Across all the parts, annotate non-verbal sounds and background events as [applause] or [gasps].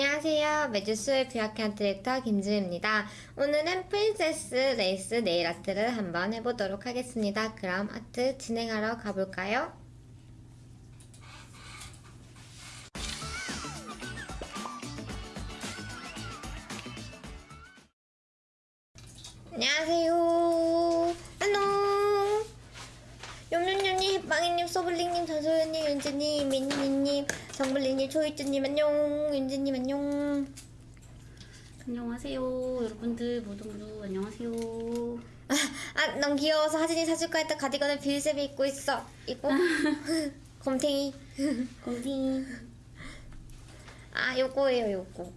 안녕하세요. 매주수의 비아키한 디렉터 김지우입니다. 오늘은 princess 레이스 네일 아트를 한번 해보도록 하겠습니다. 그럼 아트 진행하러 가볼까요? 안녕하세요. 안녕. 염염염님, 햇빵이님, 소블링님, 전소연님, 윤지님, 민니님, 정블리님, 초이즈님 안녕. 윤지님 안녕. 안녕하세요 여러분들 모두 모두 안녕하세요 아, 넌 귀여워서 하진이 사줄까 했던 가디건을 빌셉이 입고 있어. 이거 [laughs] 곰탱이. [laughs] 건디 아, 요거예요, 요거.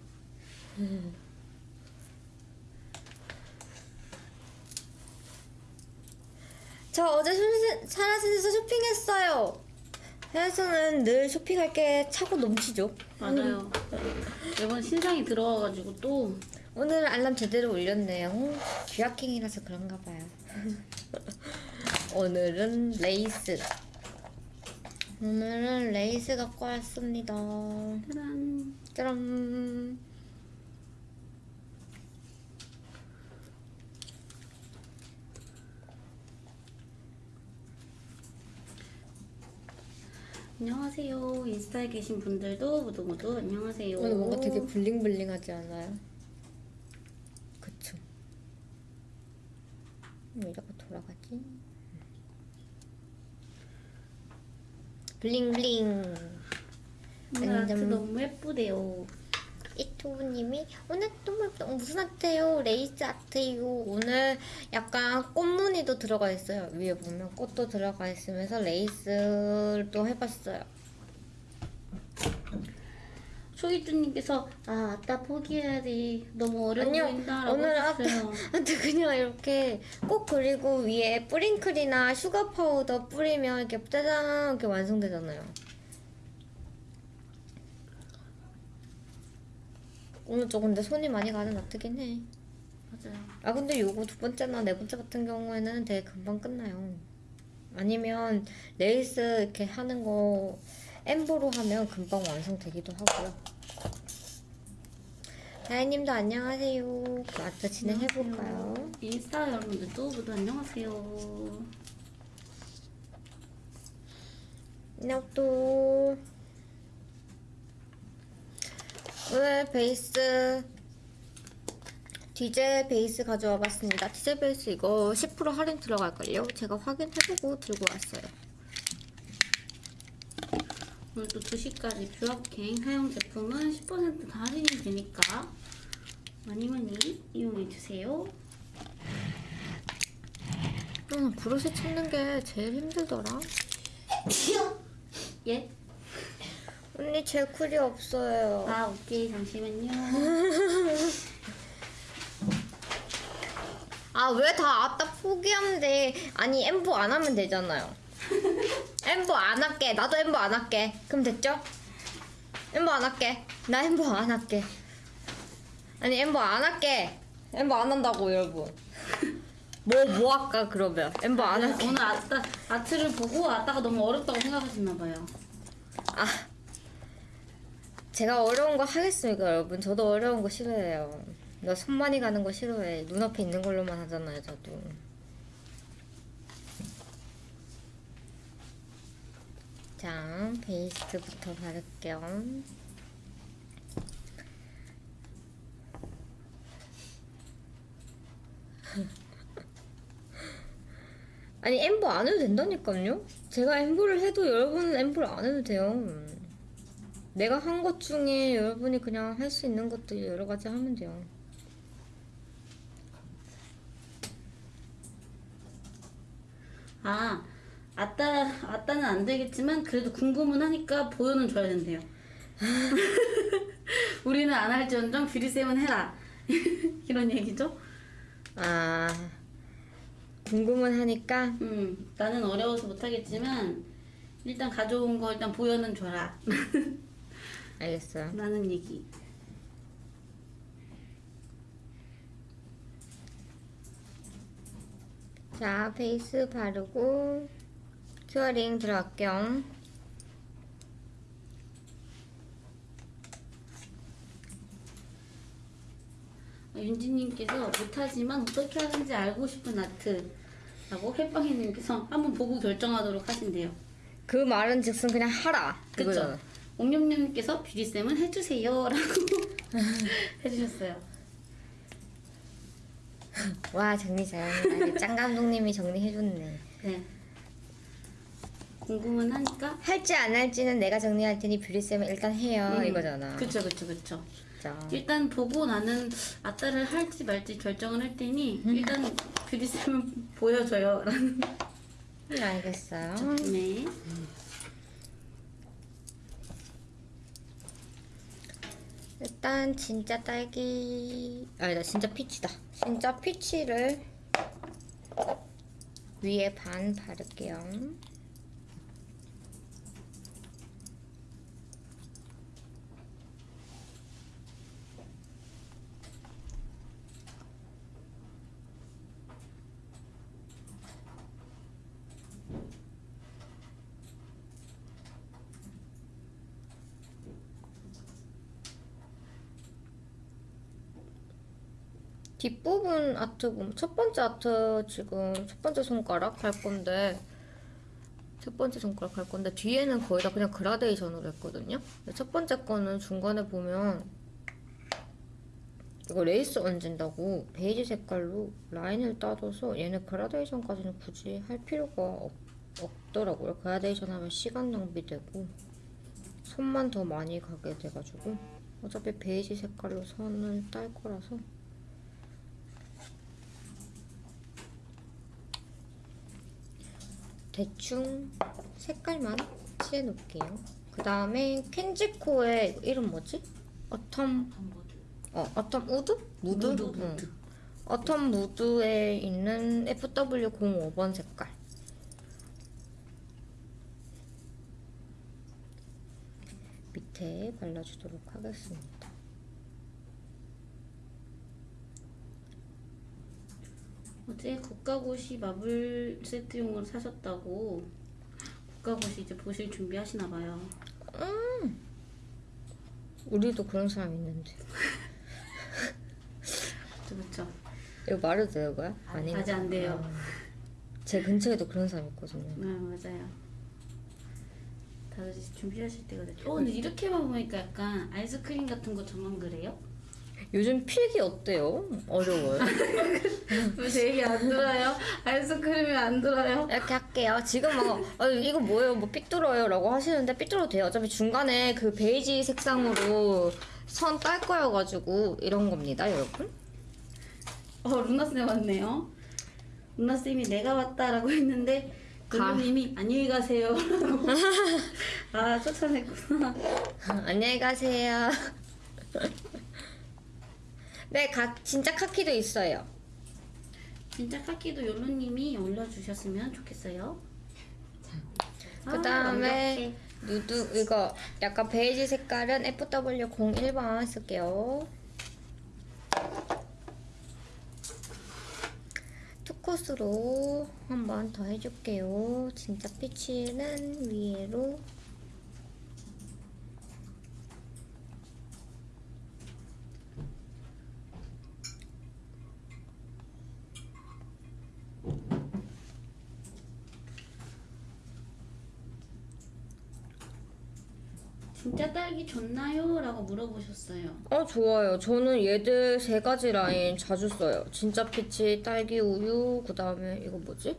저 어제 사라진에서 쇼핑했어요. 해외에서는 늘 쇼핑할 게 차고 넘치죠. 맞아요 이번 신상이 들어와가지고 또 오늘 알람 제대로 울렸네요. 귀하킹이라서 그런가 봐요. [laughs] 오늘은 레이스. 오늘은 레이스 갖고 왔습니다. 짜란 짜란. 안녕하세요 인스타에 계신 분들도 모두 모두 안녕하세요 오늘 뭔가 되게 블링블링하지 않아요? 그쵸. 왜 자꾸 돌아가지? 블링블링. 오늘 아트 완전- 너무 예쁘대요 이토부님이 오늘 너무 예쁘다. 어, 무슨 아트예요? 레이스 아트예요. 오늘 약간 꽃무늬도 들어가 있어요. 위에 보면 꽃도 들어가 있으면서 레이스도 해봤어요. 초이주님께서 아 아따 포기해야지 너무 어려워 아니요, 보인다라고 오늘 아트, 하셨어요 아트 그냥 이렇게 꽃 그리고 위에 뿌링클이나 슈가 파우더 뿌리면 이렇게 짜잔 이렇게 완성되잖아요. 오늘 저 근데 손이 많이 가는 아트긴 해. 맞아요 아 근데 요거 두 번째나 네 번째 같은 경우에는 되게 금방 끝나요. 아니면 레이스 이렇게 하는 거 엠보로 하면 금방 완성되기도 하고요. 다혜님도 안녕하세요. 그 아트 진행해볼까요? 인스타 여러분들도 모두 안녕하세요 또 오늘 베이스 디젤 베이스 가져와 봤습니다. 디젤 베이스 이거 10% 할인 들어갈걸요? 제가 확인해보고 들고 왔어요. 오늘 또 2시까지 뷰어킹 사용 제품은 10%다 할인이 되니까 많이 많이 이용해주세요. 응, 브러쉬 찾는 게 제일 힘들더라. [laughs] 예? 언니 제 쿨이 없어요. 아 오케이 잠시만요. [laughs] 아 왜 다 아따 포기하면 돼? 아니 엠보 안 하면 되잖아요. [laughs] 엠보 안 할게. 나도 엠보 안 할게. 그럼 됐죠? 엠보 안 할게. 나 엠보 안 할게. 아니 엠보 안 할게. 엠보 안 한다고 여러분. [laughs] 뭐뭐 할까 그러면 엠보 안 할게. 오늘 아따 아트를 보고 아따가 너무 어렵다고 생각하셨나 봐요. 아 제가 어려운 거 하겠습니까 여러분? 저도 어려운 거 싫어해요. 나 손 많이 가는 거 싫어해. 눈앞에 있는 걸로만 하잖아요 저도. 자 베이스부터 바를게요. [laughs] 아니 엠보 안 해도 된다니까요. 제가 엠보를 해도 여러분은 엠보를 안 해도 돼요. 내가 한 것 중에 여러분이 그냥 할 수 있는 것들 여러 가지 하면 돼요. 아 아따 아따는 안 되겠지만 그래도 궁금은 하니까 보여는 줘야 된대요. [laughs] 우리는 안 할지언정 뷰리쌤은 해라. [laughs] 이런 얘기죠? 아 궁금은 하니까 음, 나는 어려워서 못하겠지만 일단 가져온 거 일단 보여는 줘라. [laughs] 알겠어요. 라는 얘기. 자 베이스 바르고 curing 들어갈게요. 윤지님께서 못하지만 어떻게 하는지 알고 싶은 아트라고 햇빵이님께서 한번 보고 결정하도록 하신대요. 그 말은 즉슨 그냥 하라. 그쵸? 그거잖아. 옥념님께서 뷰리쌤은 해주세요 라고 [laughs] 해주셨어요. [laughs] 와 정리 잘한다. 짱 감독님이 정리해줬네. 네. 궁금은 하니까 할지 안 할지는 내가 정리할 테니 뷰리쌤은 일단 해요 음, 이거잖아. 그쵸 그쵸 그쵸. 진짜. 일단 보고 나는 아따를 할지 말지 결정을 할 테니 일단 뷰리쌤은 [laughs] 보여줘요 라는. 음, 알겠어요. 네. 일단 진짜 딸기 아니다 진짜 피치다. 진짜 피치를 위에 반 바를게요. 뒷부분 아트 보면 첫 번째 아트 지금 첫 번째 손가락 할 건데 첫 번째 손가락 할 건데 뒤에는 거의 다 그냥 그라데이션으로 했거든요. 첫 번째 거는 중간에 보면 이거 레이스 얹은다고 베이지 색깔로 라인을 따줘서 얘는 그라데이션까지는 굳이 할 필요가 없, 없더라고요. 그라데이션 하면 시간 낭비되고 손만 더 많이 가게 돼가지고 어차피 베이지 색깔로 선을 딸 거라서 대충 색깔만 칠해놓을게요. 그 다음에 켄지코의 이름 뭐지? autumn 어 autumn wood? mood? mood, 응. mood. autumn mood에 있는 FW05번 색깔. 밑에 발라주도록 하겠습니다. 어제 국가고시 마블 세트용으로 사셨다고 국가고시 이제 보실 준비하시나 봐요. 우리도 그런 사람 있는데. 그쵸 그쵸. 이거 말해도 돼요, 이거야? 아니. 아직 안 돼요. 제 근처에도 그런 사람 있거든요. 네 맞아요. 다들 준비하실 때가 됐죠. 어 근데 이렇게만 보니까 약간 아이스크림 같은 거 저만 그래요? 요즘 필기 어때요? 어려워요? 제 얘기 안 들어요? 아이스크림이 안 들어요? 이렇게 할게요. 지금 뭐 어, 이거 뭐예요? 뭐 삐뚤어요 라고 하시는데 삐뚤어도 돼요. 어차피 중간에 그 베이지 색상으로 선 딸 거여가지고 이런 겁니다, 여러분. 어 루나쌤 왔네요. 루나쌤이 내가 왔다라고 했는데 가. 루나님이 안녕히 가세요. 라고. [laughs] 아 쫓아냈구나. 안녕히 가세요. 네, 가, 진짜 카키도 있어요. 진짜 카키도 욜로님이 올려주셨으면 좋겠어요. 아, 그 다음에 누드 이거 약간 베이지 색깔은 FW01번 쓸게요. 투코스로 한번 더 해줄게요. 진짜 피치는 위로 진짜 딸기 좋나요? 라고 물어보셨어요. 어 좋아요. 저는 얘들 세 가지 라인 자주 써요. 진짜 피치, 딸기 우유, 그 다음에 이거 뭐지?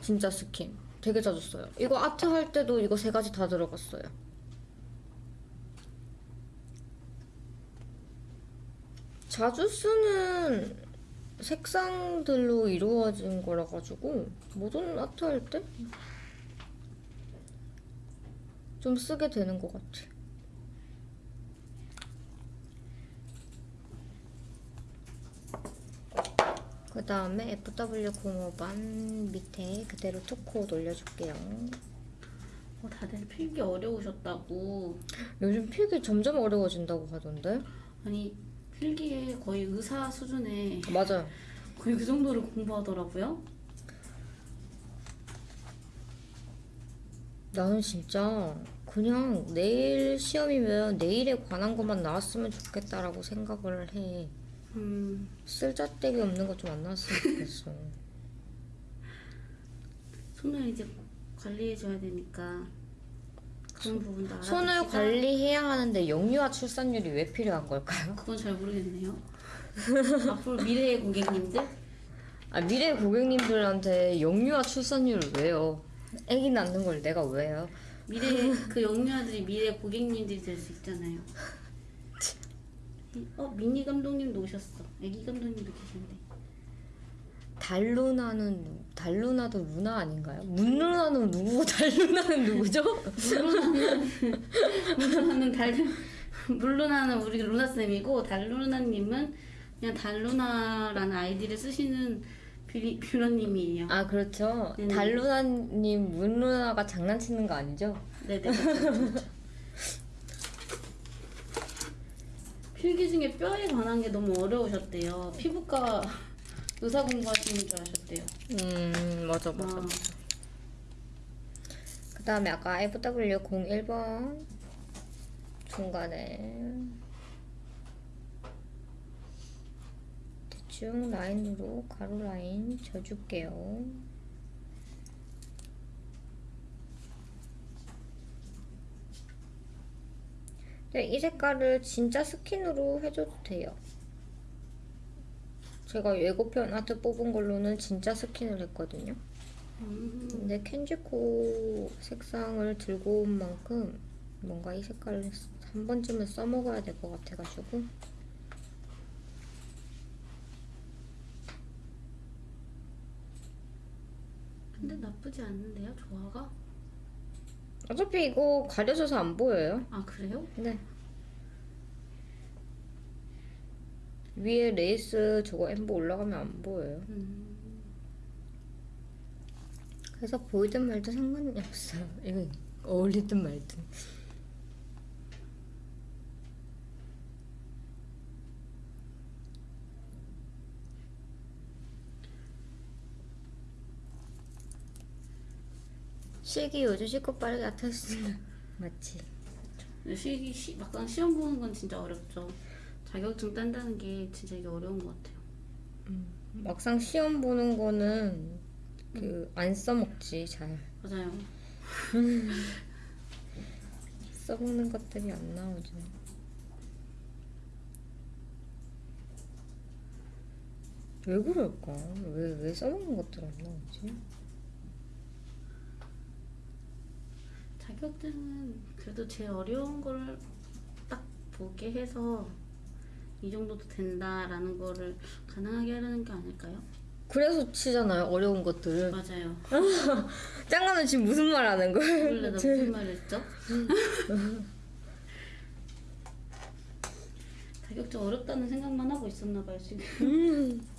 진짜 스킨. 되게 자주 써요. 이거 아트 할 때도 이거 세 가지 다 들어갔어요. 자주 쓰는 색상들로 이루어진 거라 가지고 모든 아트 할 때 좀 쓰게 되는 것 같아. 그 다음에 FW05번 밑에 그대로 투코 올려줄게요. 어, 다들 필기 어려우셨다고. 요즘 필기 점점 어려워진다고 하던데? 아니 필기에 거의 의사 수준의 맞아요. 거의 그 정도로 공부하더라고요. 나는 진짜 그냥 내일 시험이면 내일에 관한 것만 나왔으면 좋겠다라고 생각을 해. 음, 쓸데기 없는 거좀안 나왔으면 좋겠어. [laughs] 손을 이제 관리해줘야 되니까 그런 부분도 알아. 손을 관리해야 하는데 영유아 출산율이 왜 필요한 걸까요? [laughs] 그건 잘 모르겠네요. 앞으로 미래의 고객님들 아 미래 고객님들한테 영유아 출산율을 왜요? 아기 낳는 걸 내가 왜요? 미래 그 영유아들이 미래 고객님들이 될 수 있잖아요. [laughs] 어 미니 감독님도 오셨어. 애기 감독님도 계신데. 달루나는 누- 달루나도 루나 아닌가요? 문루나는 누구고 [laughs] 달루나는 누구죠? 물론하는 달 물론하는 우리 루나 쌤이고 달루나님은 그냥 달루나라는 아이디를 쓰시는 뷰리, 뷰러님이에요. 아 그렇죠. 네네. 달루나님 문루나가 장난치는 거 아니죠? 네네. 그렇죠, 그렇죠. 필기 중에 뼈에 관한 게 너무 어려우셨대요. 피부과 의사 공부하시는 줄 아셨대요. 음 맞아 맞아. 아, 그 다음에 아까 FW01번 중간에 대충 라인으로 가로 라인 져줄게요. 네, 이 색깔을 진짜 스킨으로 해줘도 돼요. 제가 예고편 아트 뽑은 걸로는 진짜 스킨을 했거든요. 음, 근데 켄지코 색상을 들고 온 만큼 뭔가 이 색깔을 한 번쯤은 써먹어야 될 것 같아가지고 근데 나쁘지 않는데요, 조화가? 어차피 이거 가려져서 안 보여요. 아 그래요? 네. 위에 레이스 저거 엠보 올라가면 안 보여요. 음, 그래서 보이든 말든 상관이 없어요. [laughs] 이거 어울리든 말든. 실기 요즘 실컷 빠르게 아탔으면 맞지? [laughs] 근데 실기 시, 막상 시험 보는 건 진짜 어렵죠. 자격증 딴다는 게 진짜 이게 어려운 것 같아요. 막상 시험 보는 거는 그 안 써먹지 잘 맞아요. [laughs] 써먹는 것들이 안 나오죠. 왜 그럴까? 왜, 왜 써먹는 것들 안 나오지? 자격증은 그래도 제일 어려운 걸 딱 보게 해서 이 정도도 된다라는 거를 가능하게 하려는 게 아닐까요? 그래서 치잖아요, 어려운 것들을. 맞아요. [laughs] 짱가는 지금 무슨 말 하는 거예요? 원래 나 무슨 말을 했죠? [laughs] 자격증 어렵다는 생각만 하고 있었나 봐요 지금. [laughs]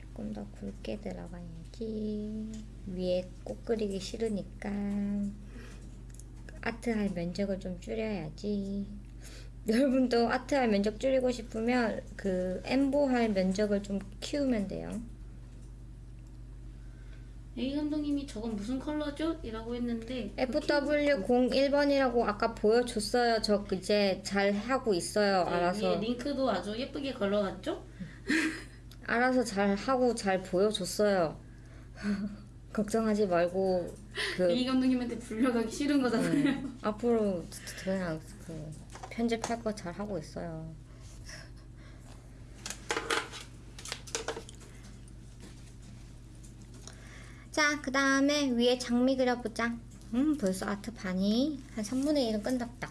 조금 더 굵게 들어가야지. 위에 꽃 그리기 싫으니까 아트할 면적을 좀 줄여야지. 여러분도 아트할 면적 줄이고 싶으면 그 엠보할 면적을 좀 키우면 돼요. A 감독님이 저건 무슨 컬러죠? 이라고 했는데 FW01번이라고 아까 보여줬어요. 저 이제 잘 하고 있어요. 네, 알아서 링크도 아주 예쁘게 걸러놨죠? 알아서 잘 하고 잘 보여줬어요. [laughs] 걱정하지 말고 그 A 감독님한테 불려가기 싫은 거잖아요. 앞으로 그냥 그 편집할 거 잘 하고 있어요. 자, 그 다음에 위에 장미 그려보자. 음, 벌써 아트 반이 한 3분의 1은 끝났다.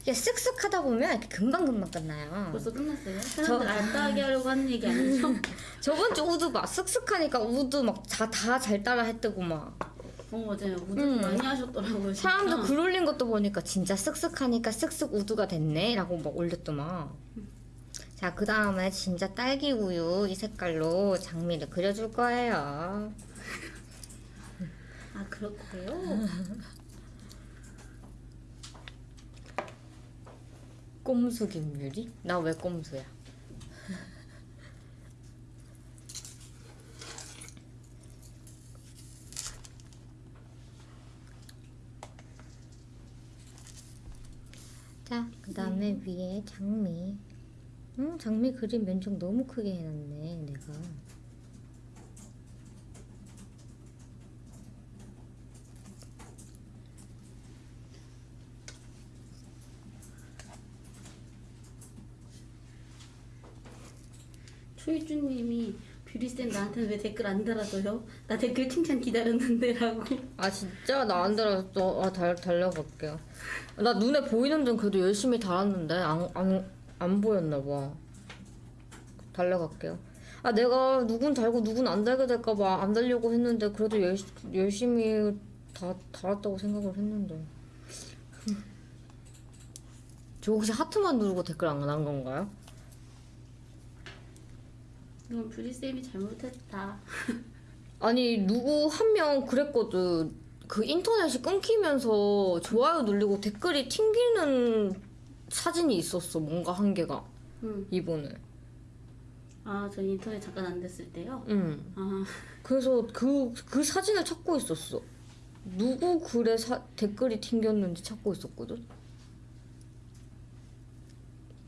이게 쓱쓱 하다 보면 이렇게 금방금방 끝나요. 벌써 끝났어요? 사람들 알다하게 하려고 하는 얘기 아니죠? [laughs] 저번 주 우드 막 쓱쓱하니까 우드 막 다 잘 따라 했다고 막. 어 맞아요. 우드 음. 많이 하셨더라고요. 진짜. 사람들 글 올린 것도 보니까 진짜 쓱쓱하니까 쓱쓱 우드가 됐네 라고 막 올렸더만 자 그 다음에 진짜 딸기 우유 이 색깔로 장미를 그려줄 거예요 아 거예요? [laughs] 꼼수 김유리? 나 왜 꼼수야? [laughs] 자, 그 다음에 음. 위에 장미 음, 장미 그림 면적 너무 크게 해놨네, 내가 초이주님이 뷰리쌤 나한테는 왜 댓글 안 달아줘요? 나 댓글 칭찬 기다렸는데 라고. 아, 진짜? 나 안 달았어. 아, 달, 달려볼게요. 나 눈에 보이는 데는 그래도 열심히 달았는데, 안, 안, 안 보였나 봐. 달려갈게요. 아, 내가 누군 달고 누군 안 달게 될까봐 안 달려고 했는데, 그래도 열, 열심히 다 달았다고 생각을 했는데. 저 혹시 하트만 누르고 댓글 안한 건가요? 이건 뷰리쌤이 잘못했다. 아니 누구 한 명 그랬거든. 그 인터넷이 끊기면서 좋아요 누르고 댓글이 튕기는 사진이 있었어 뭔가 한 개가. 응. 이번에 아, 저 인터넷 잠깐 안 됐을 때요? 응. 아, 그래서 그, 그 사진을 찾고 있었어. 누구 글에 사, 댓글이 튕겼는지 찾고 있었거든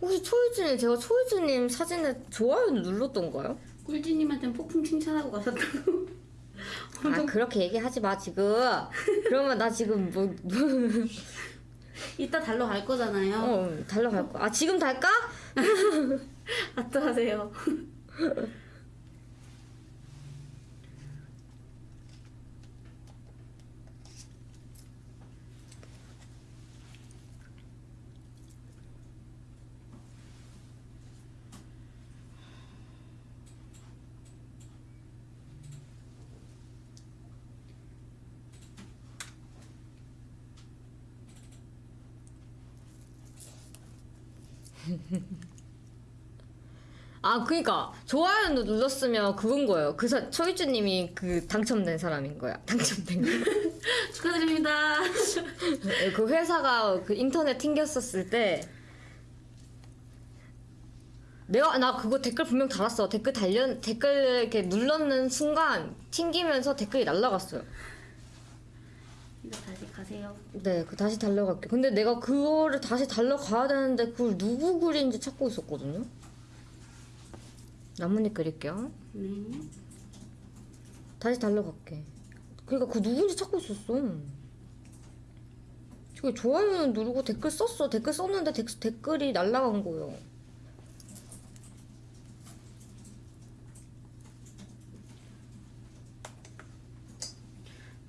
혹시 초이즈님 제가 초이즈님 사진에 좋아요를 눌렀던가요? 꿀지님한테는 폭풍 칭찬하고 가셨다고. [laughs] 아 그렇게 얘기하지 마 지금 그러면 나 지금 뭐, 뭐 이따 달러 갈 거잖아요. 어, 달려갈 거야. 아, 지금 달까? [laughs] 아또 하세요. 아, 그니까. 좋아요 눌렀으면 그건 거예요. 그 사, 초이주님이 그 당첨된 사람인 거야. [laughs] 당첨된 거. [laughs] 축하드립니다. 그 회사가 그 인터넷 튕겼었을 때. 내가, 나 그거 댓글 분명 달았어. 댓글 달려, 댓글 이렇게 눌렀는 순간 튕기면서 댓글이 날라갔어요. 이거 다시 가세요. 네, 그 다시 달려갈게. 근데 내가 그거를 다시 달려가야 되는데 그걸 누구 글인지 찾고 있었거든요. 나뭇잎 그릴게요. 네. 다시 달려갈게. 그러니까 그 누군지 찾고 있었어. 저기 좋아요 누르고 댓글 썼어. 댓글 썼는데 댓, 댓글이 날라간 거예요.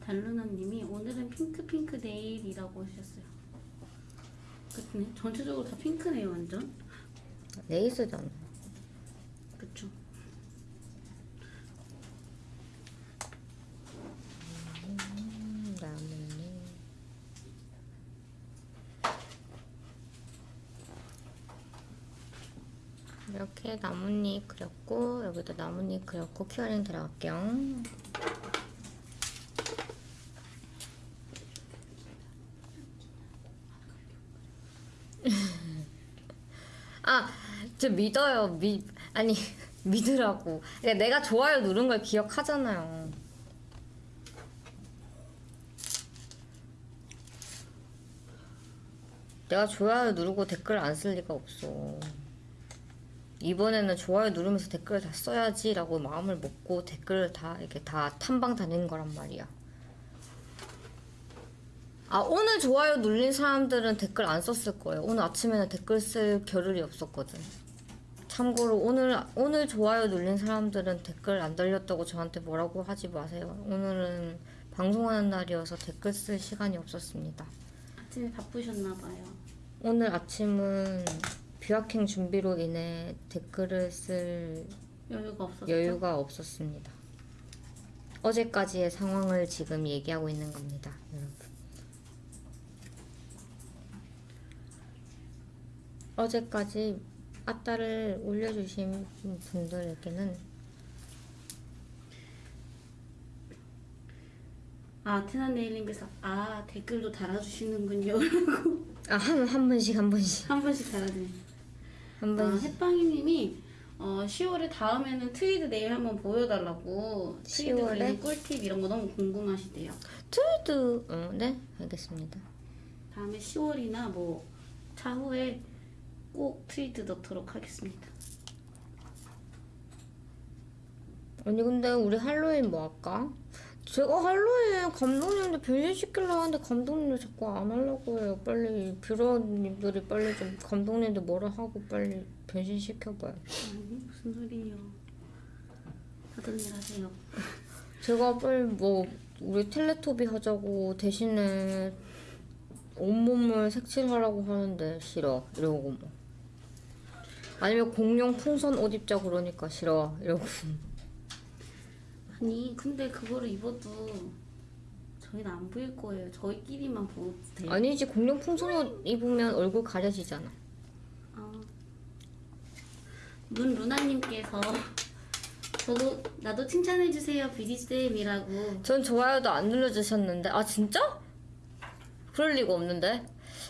달루나님이 오늘은 핑크 핑크 네일이라고 하셨어요. 그네 전체적으로 다 핑크네요 완전. 레이스잖아. 그쵸. 음, 나뭇잎. 이렇게 나뭇잎 그렸고 여기도 나뭇잎 그렸고 큐어링 들어갈게요. [laughs] 아, 저 믿어요. 미 아니 [laughs] 믿으라고. 그러니까 내가 좋아요 누른 걸 기억하잖아요. 내가 좋아요 누르고 댓글 안 쓸 리가 없어. 이번에는 좋아요 누르면서 댓글을 다 써야지 라고 마음을 먹고 댓글을 다 이렇게 다 탐방 다니는 거란 말이야. 아 오늘 좋아요 눌린 사람들은 댓글 안 썼을 거예요. 오늘 아침에는 댓글 쓸 겨를이 없었거든. 참고로 오늘 오늘 좋아요 눌린 사람들은 댓글 안 달렸다고 저한테 뭐라고 하지 마세요. 오늘은 방송하는 날이어서 댓글 쓸 시간이 없었습니다. 아침에 바쁘셨나 봐요. 오늘 아침은 뷰학행 준비로 인해 댓글을 쓸 여유가. 여유가 없었습니다. 어제까지의 상황을 지금 얘기하고 있는 겁니다, 여러분. 어제까지 아따를 올려주신 분들에게는 아 테나 네일님께서 아 댓글도 달아주시는군요. [laughs] 아, 한, 한 번씩 한 번씩 한 번씩 달아주세요. 한 아, 햇빵이님이 어, 10월에 다음에는 트위드 네일 한번 보여달라고 트위드 10월에? 그리는 꿀팁 이런 거 너무 궁금하시대요. 트위드 어, 네 알겠습니다. 다음에 10월이나 뭐 차후에 꼭 트위드 넣도록 하겠습니다. 아니 근데 우리 할로윈 뭐 할까? 제가 할로윈 감독님들 변신시키려고 하는데 감독님들 자꾸 안 하려고 해요. 빨리 뷰러님들이 빨리 좀 감독님들 뭐라 하고 빨리 변신시켜봐요. 아니 무슨 소리예요? 하던 일 하세요. 제가 빨리 뭐 우리 텔레토비 하자고 대신에 온몸을 색칠하라고 하는데 싫어 이러고 뭐 아니면 공룡 풍선 옷 입자 그러니까 싫어 이러고 아니 근데 그거를 입어도 저희는 안 보일 거예요. 저희끼리만 보도 돼요. 아니지 공룡 풍선 옷 입으면 얼굴 가려지잖아 아, 문 루나님께서 저도 나도 칭찬해 주세요 비디쌤이라고. 전 좋아요도 안 눌러주셨는데 아 진짜? 그럴 리가 없는데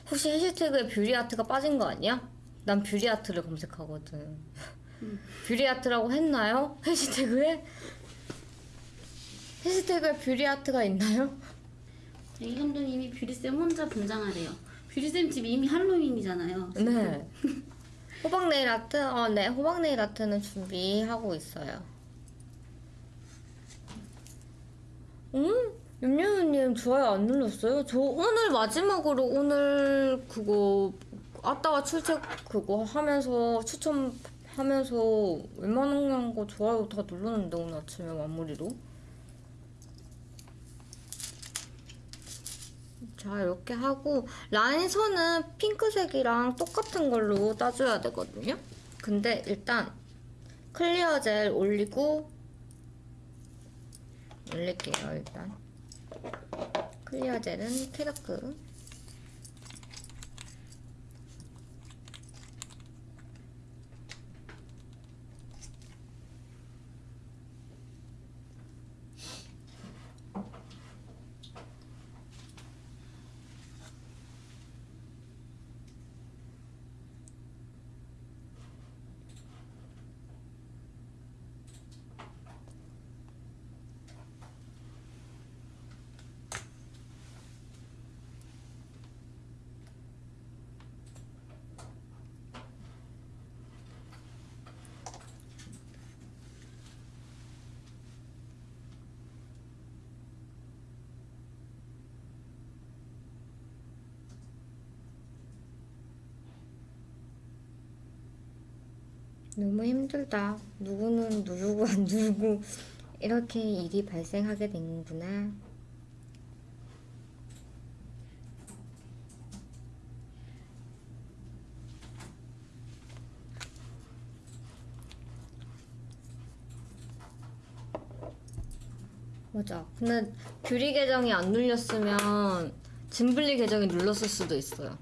혹시 해시태그에 뷰리아트가 빠진 거 아니야? 난 뷰리아트를 검색하거든 뷰리아트라고 했나요? 해시태그에? 해시태그에 뷰리아트가 있나요? 이 감독님이 뷰리쌤 혼자 분장하래요. 뷰리쌤 집 이미 할로윈이잖아요. 네 [laughs] 호박 네일 아트? 어, 네 호박 네일 아트는 준비하고 있어요 응? 윤유님 좋아요 안 눌렀어요? 저 오늘 마지막으로 오늘 그거 아따와 출첵 그거 하면서 추천하면서 웬만한 거 좋아요 다 눌렀는데 오늘 아침에 마무리로 자 이렇게 하고 라인선은 핑크색이랑 똑같은 걸로 따줘야 되거든요. 근데 일단 clear gel 올리고 올릴게요 일단. clear gel은 캐러크 너무 힘들다. 누구는 누르고 안 누르고 이렇게 일이 발생하게 되는구나. 맞아. 근데 뷰리 계정이 안 눌렸으면 짐블리 계정이 눌렀을 수도 있어요.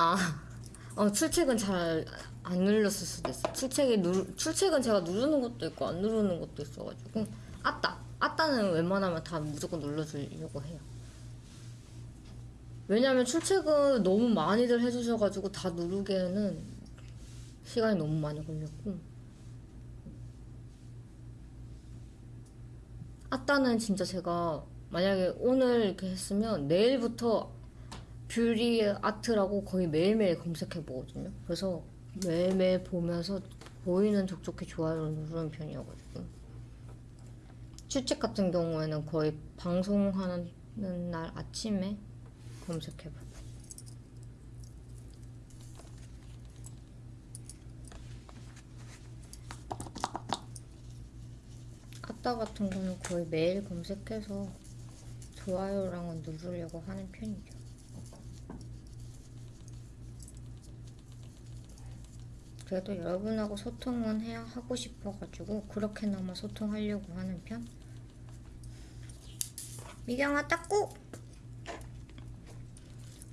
아, 어, 출첵은 잘 안 눌렸을 수도 있어. 출첵이 누, 출첵은 제가 누르는 것도 있고 안 누르는 것도 있어가지고 아따, 아따는 웬만하면 다 무조건 눌러주려고 해요. 왜냐면 출첵은 너무 많이들 해주셔가지고 다 누르기에는 시간이 너무 많이 걸렸고 아따는 진짜 제가 만약에 오늘 이렇게 했으면 내일부터 뷰리 아트라고 거의 매일매일 검색해 보거든요. 그래서 매일매일 보면서 보이는 족족히 좋아요를 누르는 편이어가지고 출첵 같은 경우에는 거의 방송하는 날 아침에 검색해 보고 아따 같은 거는 거의 매일 검색해서 좋아요랑은 누르려고 하는 편이죠. 그래도 여러분하고 소통은 해야 하고 싶어가지고 그렇게나마 소통하려고 하는 편. 미경아 닦고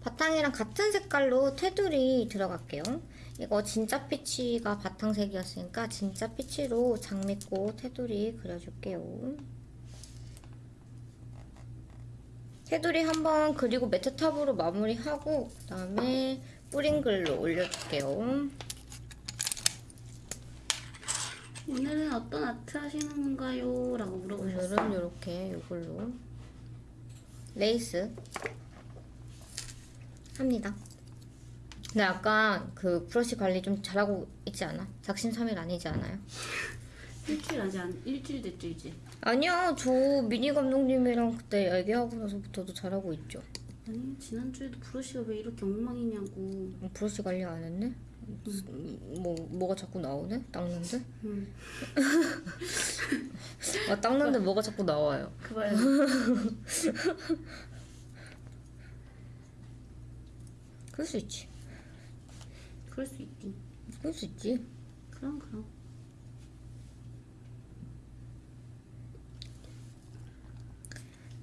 바탕이랑 같은 색깔로 테두리 들어갈게요. 이거 진짜 피치가 바탕색이었으니까 진짜 피치로 장미꽃 테두리 그려줄게요. 테두리 한번 그리고 matte top으로 마무리하고 그 다음에 뿌린 글로 올려줄게요. 오늘은 어떤 아트 하시는 건가요? 라고 물어보셨어요. 오늘은 이렇게 이걸로 레이스 합니다. 근데 약간 그 브러쉬 관리 좀 잘하고 있지 않아? 작심삼일 아니지 않아요? [laughs] 일주일 아직 안 일주일 됐죠 이제. 아니야 저 미니 감독님이랑 그때 얘기하고 나서부터도 잘하고 있죠. 아니 지난주에도 브러쉬가 왜 이렇게 엉망이냐고. 어, 브러쉬 관리 안 했네? 뭐 뭐가 자꾸 나오네? 닦는데? 음. [laughs] 아 닦는데 뭐가 자꾸 나와요. 그봐요. [laughs] 그럴 수 있지. 그럴 수 있지. 그럴 수 있지. 그럼 그럼.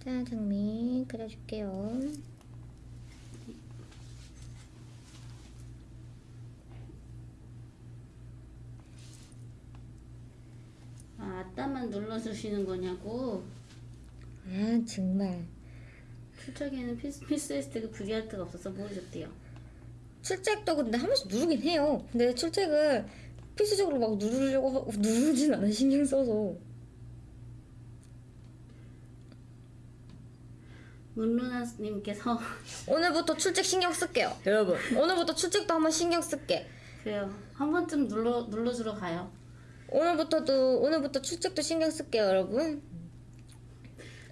자 장미 그려줄게요. 아 아따만 눌러주시는 거냐고. 아 정말. 출첵에는 필수, 필수했을 때그 브리아트가 없어서 모르셨대요. 출첵도 근데 한 번씩 누르긴 해요. 근데 출첵을 필수적으로 막 누르려고 하고 누르진 않아 신경 써서. 문루나님께서 [laughs] 오늘부터 출첵 신경 쓸게요. 여러분. 오늘부터 출첵도 한번 신경 쓸게. 그래요. 한 번쯤 눌러 눌러주러 가요. 오늘부터도 오늘부터 출첵도 신경 쓸게요, 여러분.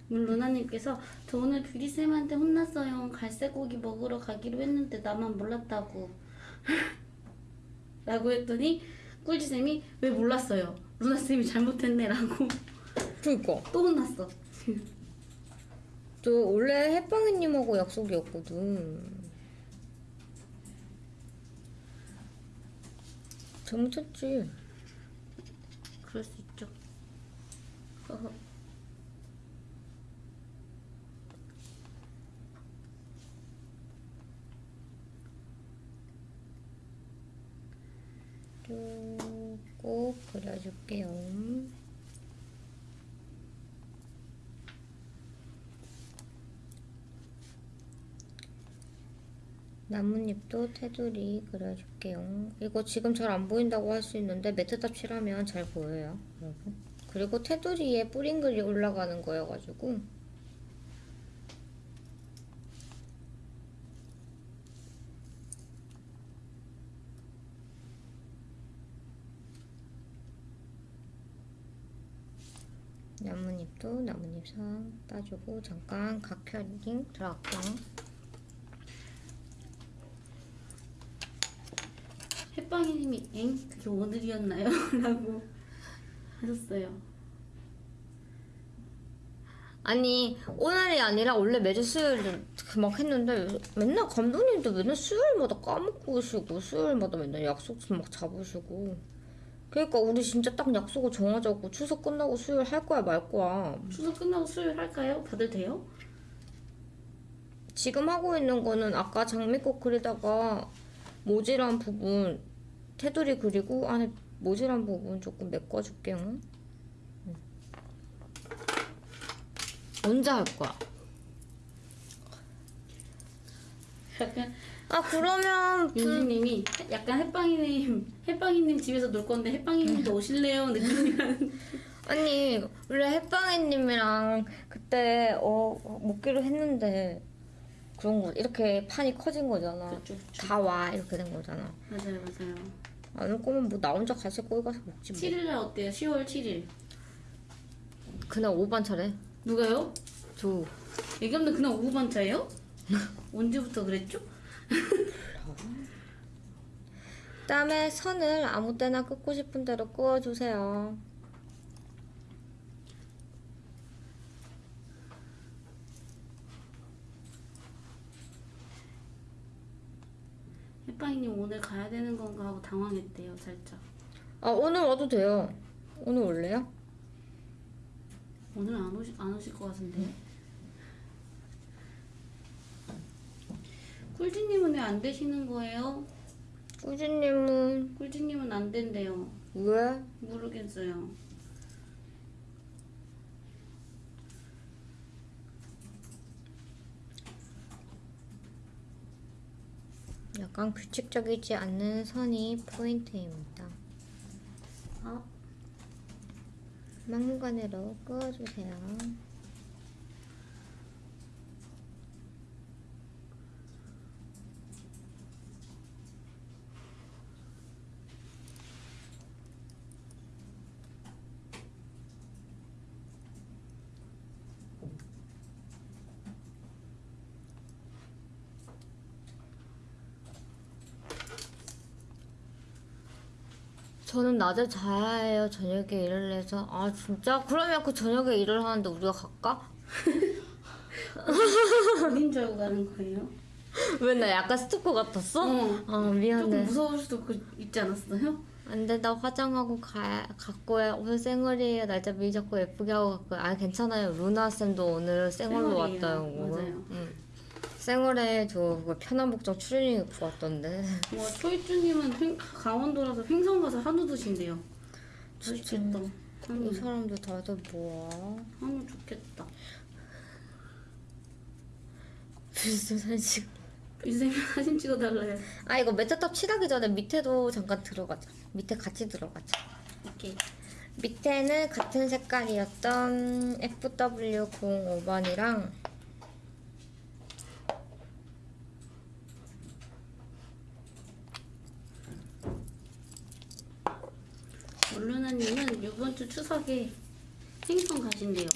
문루나님께서 저 오늘 뷰리쌤한테 혼났어요. 갈색 고기 먹으러 가기로 했는데 나만 몰랐다고. [laughs] 라고 했더니 꿀지쌤이 왜 몰랐어요? 루나쌤이 잘못했네 라고 그니까 또 혼났어. 저 원래 햇빵이님하고 약속이었거든. 잘못했지. 그럴 수 있죠. 꼭 그려줄게요. 나뭇잎도 테두리 그려줄게요. 이거 지금 잘 안 보인다고 할 수 있는데 matte top 칠하면 잘 보여요, 여러분. 그리고 테두리에 뿌린 글이 올라가는 거여가지고 나뭇잎도 나뭇잎상 따주고 잠깐 각혈링 들어갈게요. 햇빵이님이 엥? 그게 오늘이었나요? [laughs] 라고 하셨어요. 아니 오늘이 아니라 원래 매주 수요일 막 했는데 맨날 감독님도 맨날 수요일마다 까먹고 오시고 수요일마다 맨날 약속 막 잡으시고 그러니까 우리 진짜 딱 약속을 정하자고 추석 끝나고 수요일 할 거야 말 거야 추석 끝나고 수요일 할까요? 다들 돼요? 지금 하고 있는 거는 아까 장미꽃 그리다가 모질한 부분 테두리 그리고 안에 모질한 부분 조금 메꿔줄게요 응. 언제 할 거야? 약간 아 그러면 윤지님이 약간 햇빵이님 햇빵이님 집에서 놀 건데 햇빵이님도 오실래요? 느낌이라는 아니 원래 햇빵이님이랑 그때 어 먹기로 했는데 그런 거 이렇게 판이 커진 거잖아. 다 와 이렇게 된 거잖아. 맞아요 맞아요. 안 올 거면 뭐 나 혼자 갈색 거기 가서 먹지 뭐. 7일날 어때요? 10월 7일 그날 오후 반차래. 누가요? 저 예감도 그날 오후 반차예요? [laughs] 언제부터 그랬죠? [laughs] 그다음에 선을 아무 때나 긋고 싶은 대로 그어주세요. 햇빵이님 오늘 가야 되는 건가 하고 당황했대요 살짝 아 오늘 와도 돼요. 오늘 올래요? 오늘 안, 오시, 안 오실 것 같은데 꿀지님은 왜 안 되시는 거예요? 꾸준님은 꿀지님은 안 된대요 왜? 모르겠어요 약간 규칙적이지 않는 선이 포인트입니다. 아, 막무가내로 그어주세요. 저는 낮에 자야 해요. 저녁에 일을 해서. 아 진짜? 그러면 그 저녁에 일을 하는데 우리가 갈까? 어딘 줄 알고 가는 거예요? [laughs] 왜 나 약간 스토커 같았어? 어. 아 조금 미안해. 무서울 수도 그- 있지 않았어요? 안 돼 나 화장하고 가 갖고 해. 오늘 생얼이에요. 날짜 미리 잡고 예쁘게 하고 갖고. 아 괜찮아요. 루나 쌤도 오늘 생얼로 생얼이에요. 왔다요. 맞아요. 응. 생얼에 저 그거 편한 복장 추리닝 입고 왔던데. 와 초이쭈님은 횡- 강원도라서 횡성 가서 한우 드신대요. 맛있겠다. 이 한우, 사람들 다들 뭐야? 한우 좋겠다. 비슷한 사진. 이쌤이 사진 찍어달래요. 아 이거 matte top 칠하기 전에 밑에도 잠깐 들어가자. 밑에 같이 들어가자. 오케이. 밑에는 같은 색깔이었던 FW05번이랑 얼루나님은 추석에 횡성 가신대요.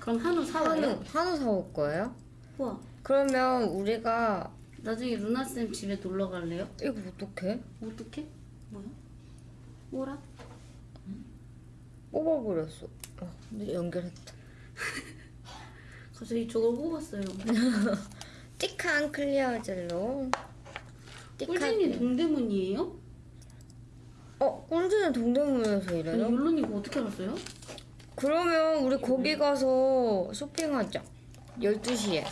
그럼 한우 사와요? 한우 한우 사올 거예요? 우와. 그러면 우리가 나중에 루나쌤 집에 놀러 갈래요? 이거 어떡해? 어떻게? 뭐야? 뭐라? 뽑아버렸어. 어, 근데 연결했다. [laughs] 갑자기 저걸 뽑았어요. [laughs] 띡한 클리어 젤로. 띡하게. 동대문이에요? 어 꿀진은 동대문에서 아니 일해요? 물론 이거 어떻게 알았어요? 그러면 우리 거기 가서 쇼핑하자. 12시에.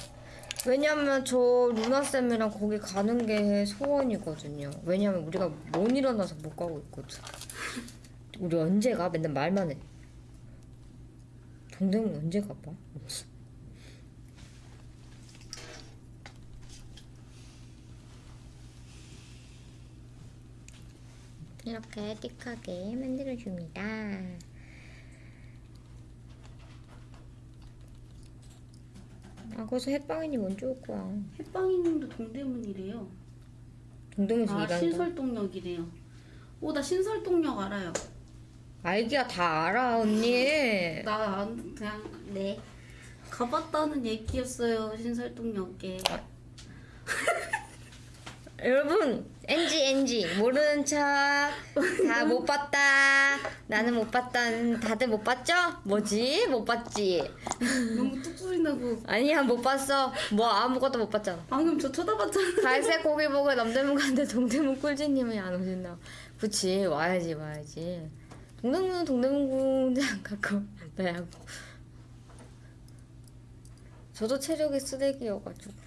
왜냐면 저 루나쌤이랑 거기 가는 게 소원이거든요. 왜냐면 우리가 못 일어나서 못 가고 있거든. 우리 언제 가? 맨날 말만 해. 동대문 언제 가봐? 이렇게 띡하게 만들어줍니다. 아, 거기서 햇빵이니 먼저 올 거야. 햇빵이님도 동대문이래요. 동대문에서 아 일한다. 신설동역이래요. 오 나 신설동역 알아요. 알기야 다 알아, 언니. [laughs] 나 안- 그냥 네 가봤다는 얘기였어요 신설동역에. [laughs] 여러분, NG, NG. 모르는 척. 다 못 봤다. 나는 못 봤다. 다들 못 봤죠? 뭐지? 못 봤지? 너무 뚝 소리 나고 아니야, 못 봤어. 뭐 아무것도 못 봤잖아. 방금 저 쳐다봤잖아. 갈색 고기 보고 남대문 가는데 동대문 꿀지님이 안 오신다. 그치, 와야지, 와야지. 동대문은 동대문 공장 가까워. 나야고. 저도 체력이 쓰레기여가지고.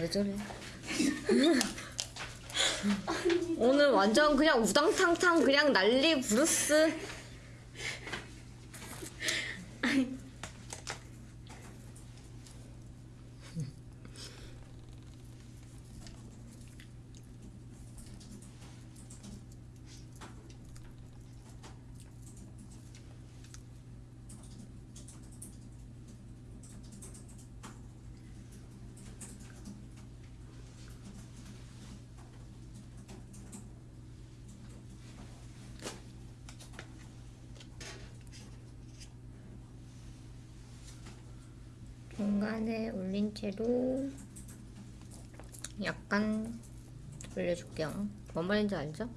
왜 저래? [laughs] 오늘 완전 그냥 우당탕탕 그냥 난리 브루스. 채로 약간 올려줄게요. 뭔 말인지 알죠?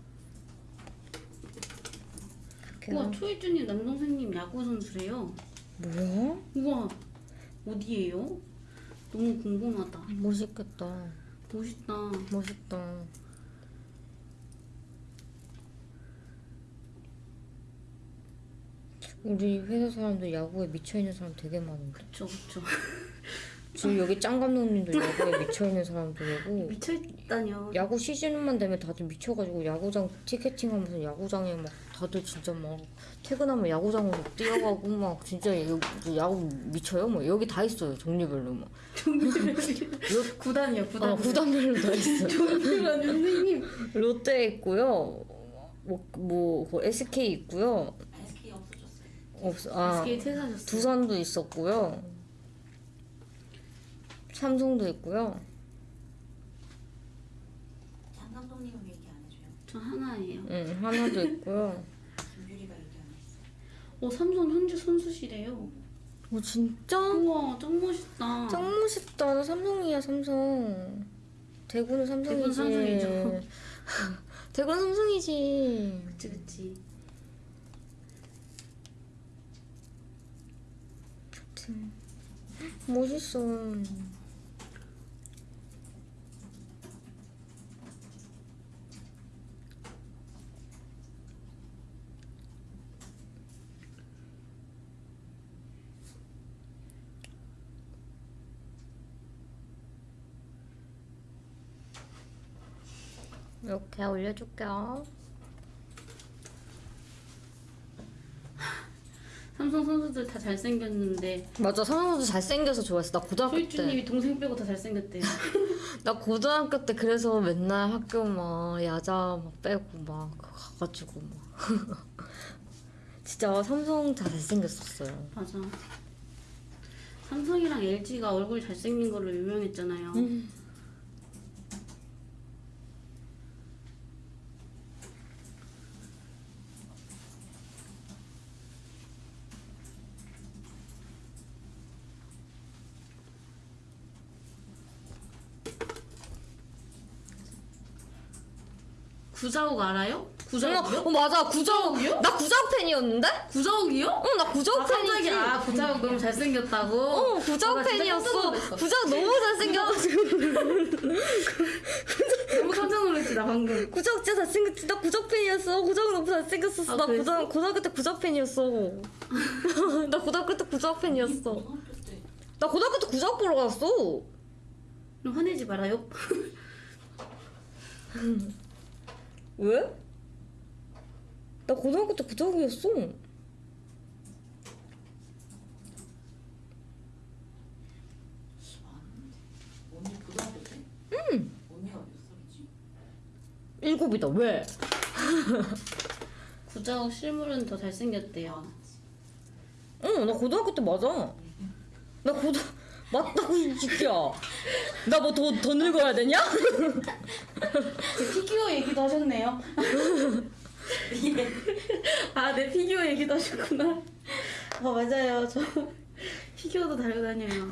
우와 초이쭈님 남동생님 야구 선수래요. 뭐야? 우와 어디예요? 너무 궁금하다. 멋있겠다. 멋있다. 멋있다. 우리 회사 사람들 야구에 미쳐있는 사람 되게 많은데. 그쵸 그쵸. 지금 여기 짱 감독님도 야구에 미쳐있는 사람들이고 미쳐있다뇨. 야구 시즌만 되면 다들 미쳐가지고 야구장 티켓팅하면서 야구장에 막 다들 진짜 막 퇴근하면 야구장으로 뛰어가고 막 진짜 야- 야구 미쳐요 뭐 여기 다 있어요 종류별로 막 구단이요 구단. 어, 구단별로 다 있어요 정규란 선생님. [laughs] 롯데 있고요 뭐, 뭐그 SK 있고요 SK 없어졌어요. 없어 아 SK 퇴사하셨어요. 두산도 있었고요 삼성도 있고요 장 감독님은 얘기 안 해줘요. 저 하나예요. 응 하나도 있고요 김유리가 얘기 안 했어요. 어 삼성 현재 선수시래요. 오 진짜? 우와 짱 멋있다. 짱 멋있다. 나 삼성이야 삼성. 대구는 삼성이지. 대구는 삼성이죠. [laughs] 대구는 삼성이지. 그치 그치. 멋있어. 이렇게 올려줄게요. 삼성 선수들 다 잘생겼는데 맞아, 성형도 잘생겨서 좋아했어. 나 고등학교 때. 소희주님이 동생 빼고 다 잘생겼대요. [laughs] 나 고등학교 때 그래서 맨날 학교 막 야자 막 빼고 막 가가지고 막 [laughs] 진짜 삼성 다 잘생겼었어요. 맞아. 삼성이랑 LG가 얼굴 잘생긴 걸로 유명했잖아요. 음. 구자욱 알아요? 어, 구자욱이요? 어 맞아 구자욱 구자욱이요? 나 구자욱 팬이었는데? 구자욱이요? 어 나 구자욱 아, 팬이지. 깜짝이야. 아, 구자욱 너무 잘생겼다고? 어 구자욱 아, 나 진짜 깜짝 팬이었어. 놀랐어. 구자욱 너무 잘생겨가지고 [laughs] 너무 깜짝 놀랐지, 나 방금. 구자욱 진짜 잘생겼지. 나 구자욱 팬이었어. 구자욱 너무 잘생겼었어. 아, 나 그랬어? 고등 고등학교 때 구자욱 팬이었어. [laughs] 나 고등학교 때 구자욱 팬이었어. 나 고등학교 때 구자욱 보러 갔어. 그럼 화내지 말아요. [laughs] 왜? 나 고등학교 때 구자욱이었어. 아닌데 언니 고등학교 때? 응. 언니가 몇 살이지? 일곱이다. 왜? [laughs] 구자욱 실물은 더 잘생겼대요. 아, 응, 나 고등학교 때 맞아. 나 고등 맞다고 이 새끼야. 나 뭐 더 더 늙어야 되냐? 제 피규어 얘기도 하셨네요. [laughs] 아, 내 피규어 얘기도 하셨구나. 아, 맞아요. 저 피규어도 달고 다녀요.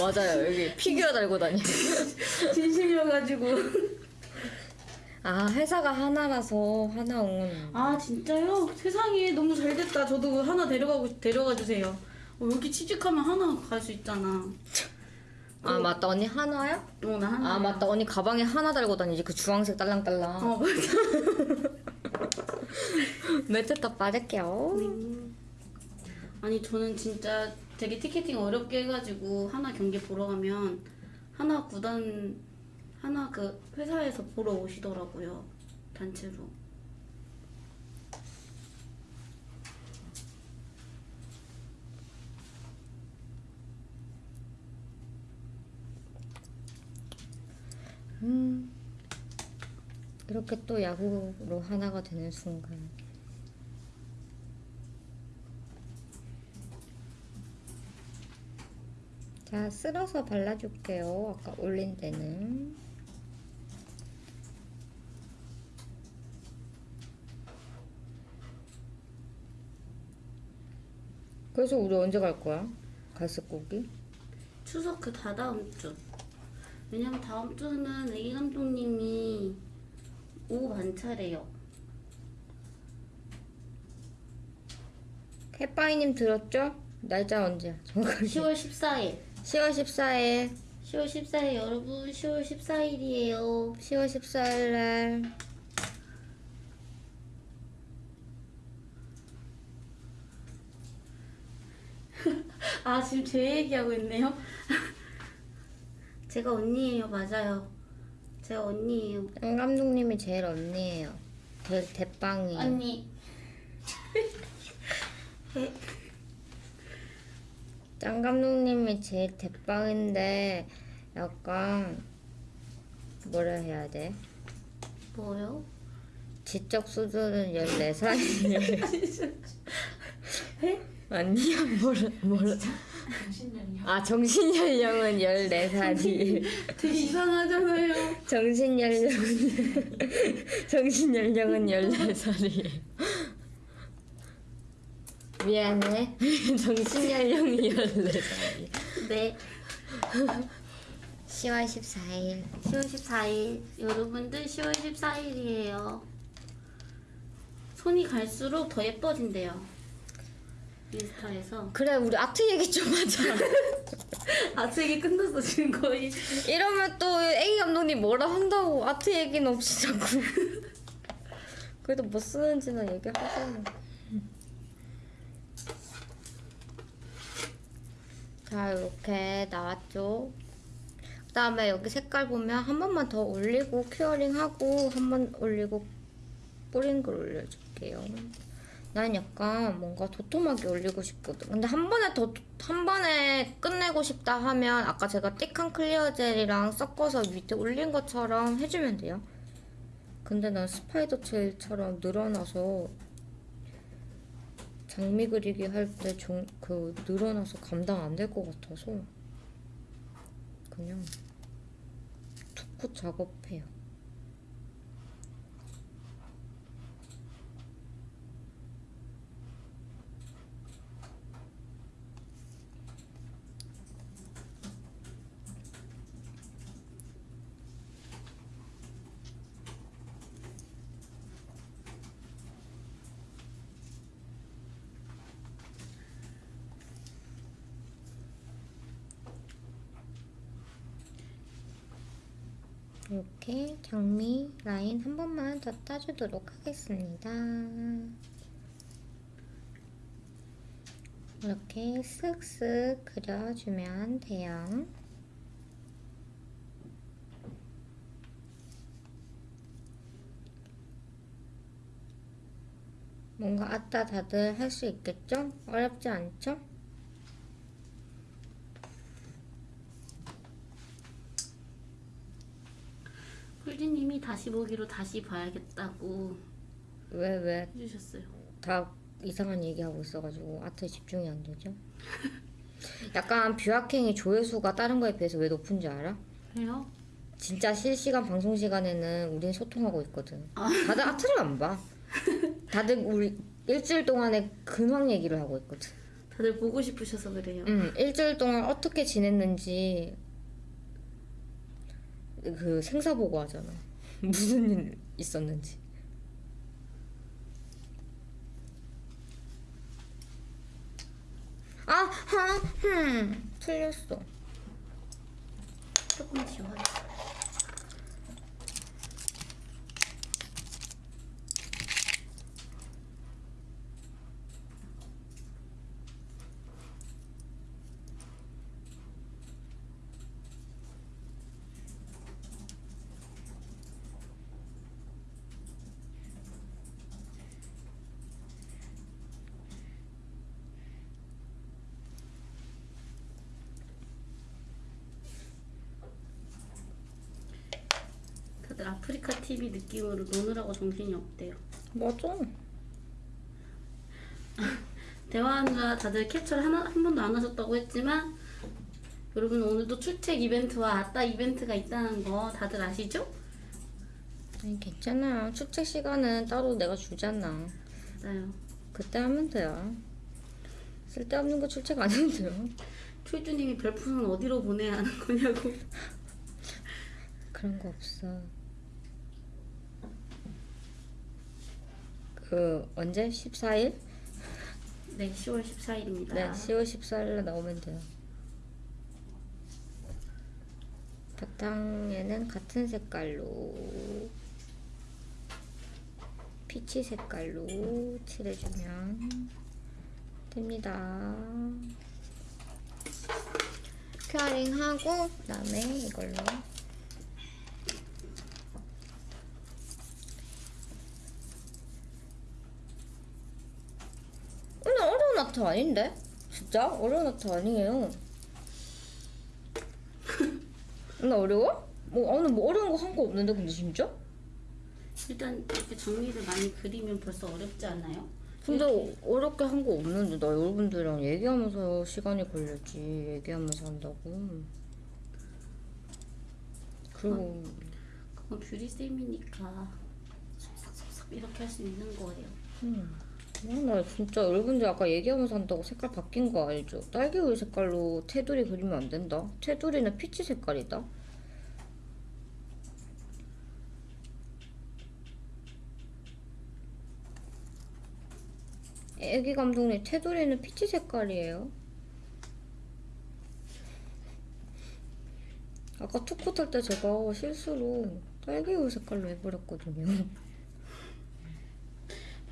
맞아요. 여기 피규어 달고 다니. [laughs] 진심이어가지고. 아 회사가 하나라서 하나온. 아, 진짜요? 세상에 너무 잘 됐다. 저도 하나 데려가고, 데려가 주세요. 어, 여기 취직하면 하나 갈 수 있잖아. 아 맞다 언니 하나야? 어, 나 하나. 아 맞다 언니 가방에 하나 달고 다니지 그 주황색 딸랑딸랑. 어, 맞아. [laughs] 매트 더 빠질게요. 아니 저는 진짜 되게 티켓팅 어렵게 해가지고 하나 경기 보러 가면 하나 구단 하나 그 회사에서 보러 오시더라고요 단체로 음. 이렇게 또 야구로 하나가 되는 순간. 자, 쓸어서 발라줄게요. 아까 올린 데는. 그래서 우리 언제 갈 거야? 갈색고기? 추석 그 다다음 주 왜냐면 다음 주는 애기 감독님이 오후 반차래요 해빠이님 들었죠? 날짜 언제야? 정확하게. 10월 14일 10월 14일 10월 14일 여러분 10월 14일이에요 10월 14일 날 [laughs] 아 지금 제 얘기하고 있네요 [laughs] 제가 언니예요 맞아요 제가 언니예요 장 감독님이 제일 언니예요. 제일 대빵이. 언니 장 감독님이 제일 대빵인데 약간 뭐라 해야 돼? 뭐요? 지적 수준은 14살이에요. [laughs] 아니야 뭐라 뭐라 정신력이요? 아 정신 연령은 14살이 되게 이상하잖아요 정신 연령은 정신 연령은 14살이에요. 미안해. 정신 연령이 14살이. 네. 10월 14일. 10월 14일 여러분들 10월 14일이에요. 손이 갈수록 더 예뻐진대요. 인스타에서 그래 우리 아트 얘기 좀 하자. [laughs] 아직 얘기 끝났어 지금 거의. 이러면 또 A 감독님 뭐라 한다고 아트 얘기는 없이 자꾸. [laughs] 그래도 뭐 쓰는지는 얘기하잖아. 자 이렇게 나왔죠. 그 다음에 여기 색깔 보면 한 번만 더 올리고 큐어링하고 한 번 올리고 뿌린 글 올려줄게요. 난 약간 뭔가 도톰하게 올리고 싶거든. 근데 한 번에 더, 한 번에 끝내고 싶다 하면 아까 제가 thick한 clear gel이랑 섞어서 밑에 올린 것처럼 해주면 돼요. 근데 난 spider gel처럼 늘어나서 장미 그리기 할 때 그 늘어나서 감당 안 될 것 같아서 그냥 투쿠 작업해요. 이렇게 장미 라인 한 번만 더 따주도록 하겠습니다. 이렇게 쓱쓱 그려주면 돼요. 뭔가 아따 다들 할 수 있겠죠? 어렵지 않죠? 꿀디님이 다시 보기로 다시 봐야겠다고 왜, 왜? 해주셨어요. 다 이상한 얘기하고 있어가지고 아트에 집중이 안 되죠? [laughs] 약간 뷰학행이 조회수가 다른 거에 비해서 왜 높은지 알아? 그래요? 진짜 실시간 방송 시간에는 우린 소통하고 있거든. 다들 아트를 안 봐. 다들 우리 일주일 동안에 근황 얘기를 하고 있거든. 다들 보고 싶으셔서 그래요. 응, 일주일 동안 어떻게 지냈는지 그 생사 보고 하잖아. [laughs] 무슨 일 있었는지. 아, 하, 흠, 틀렸어. 조금 지워야겠다. 다들 아프리카 TV 느낌으로 노느라고 정신이 없대요. 맞아. [laughs] 대화한가 다들 캡처를 하나, 한 번도 안 하셨다고 했지만 여러분 오늘도 출첵 이벤트와 아따 이벤트가 있다는 거 다들 아시죠? 아니, 괜찮아. 출첵 시간은 따로 내가 주잖아. 맞아요. 그때 하면 돼요. 쓸데없는 거 출첵 안 해도 돼요. [laughs] 초이주님이 별풍선 어디로 보내야 하는 거냐고. 그런 거 없어. 그 언제? 14일? 네, 10월 14일입니다. 네, 10월 14일에 나오면 돼요. 바탕에는 같은 색깔로 피치 색깔로 칠해주면 됩니다. 큐어링 하고 그 다음에 이걸로 아트 아닌데? 진짜 어려운 아트 아니에요. [laughs] 나 어려워? 뭐 오늘 뭐 어려운 거 한 거 없는데 근데 진짜? 일단 이렇게 정리를 많이 그리면 벌써 어렵지 않나요? 근데 어렵게 한 거 없는데 나 여러분들이랑 얘기하면서 시간이 걸렸지 얘기하면서 한다고. 그리고 그건 뷰리 쌤이니까 쏙쏙쏙쏙 이렇게 할 수 있는 거예요. 음. 아, 나 진짜 여러분들 아까 얘기하면서 한다고 색깔 바뀐 거 알죠? 딸기우유 색깔로 테두리 그리면 안 된다. 테두리는 peach 색깔이다. 애기 감독님 테두리는 peach 색깔이에요. 아까 two coat 할 때 제가 실수로 딸기우유 색깔로 해버렸거든요.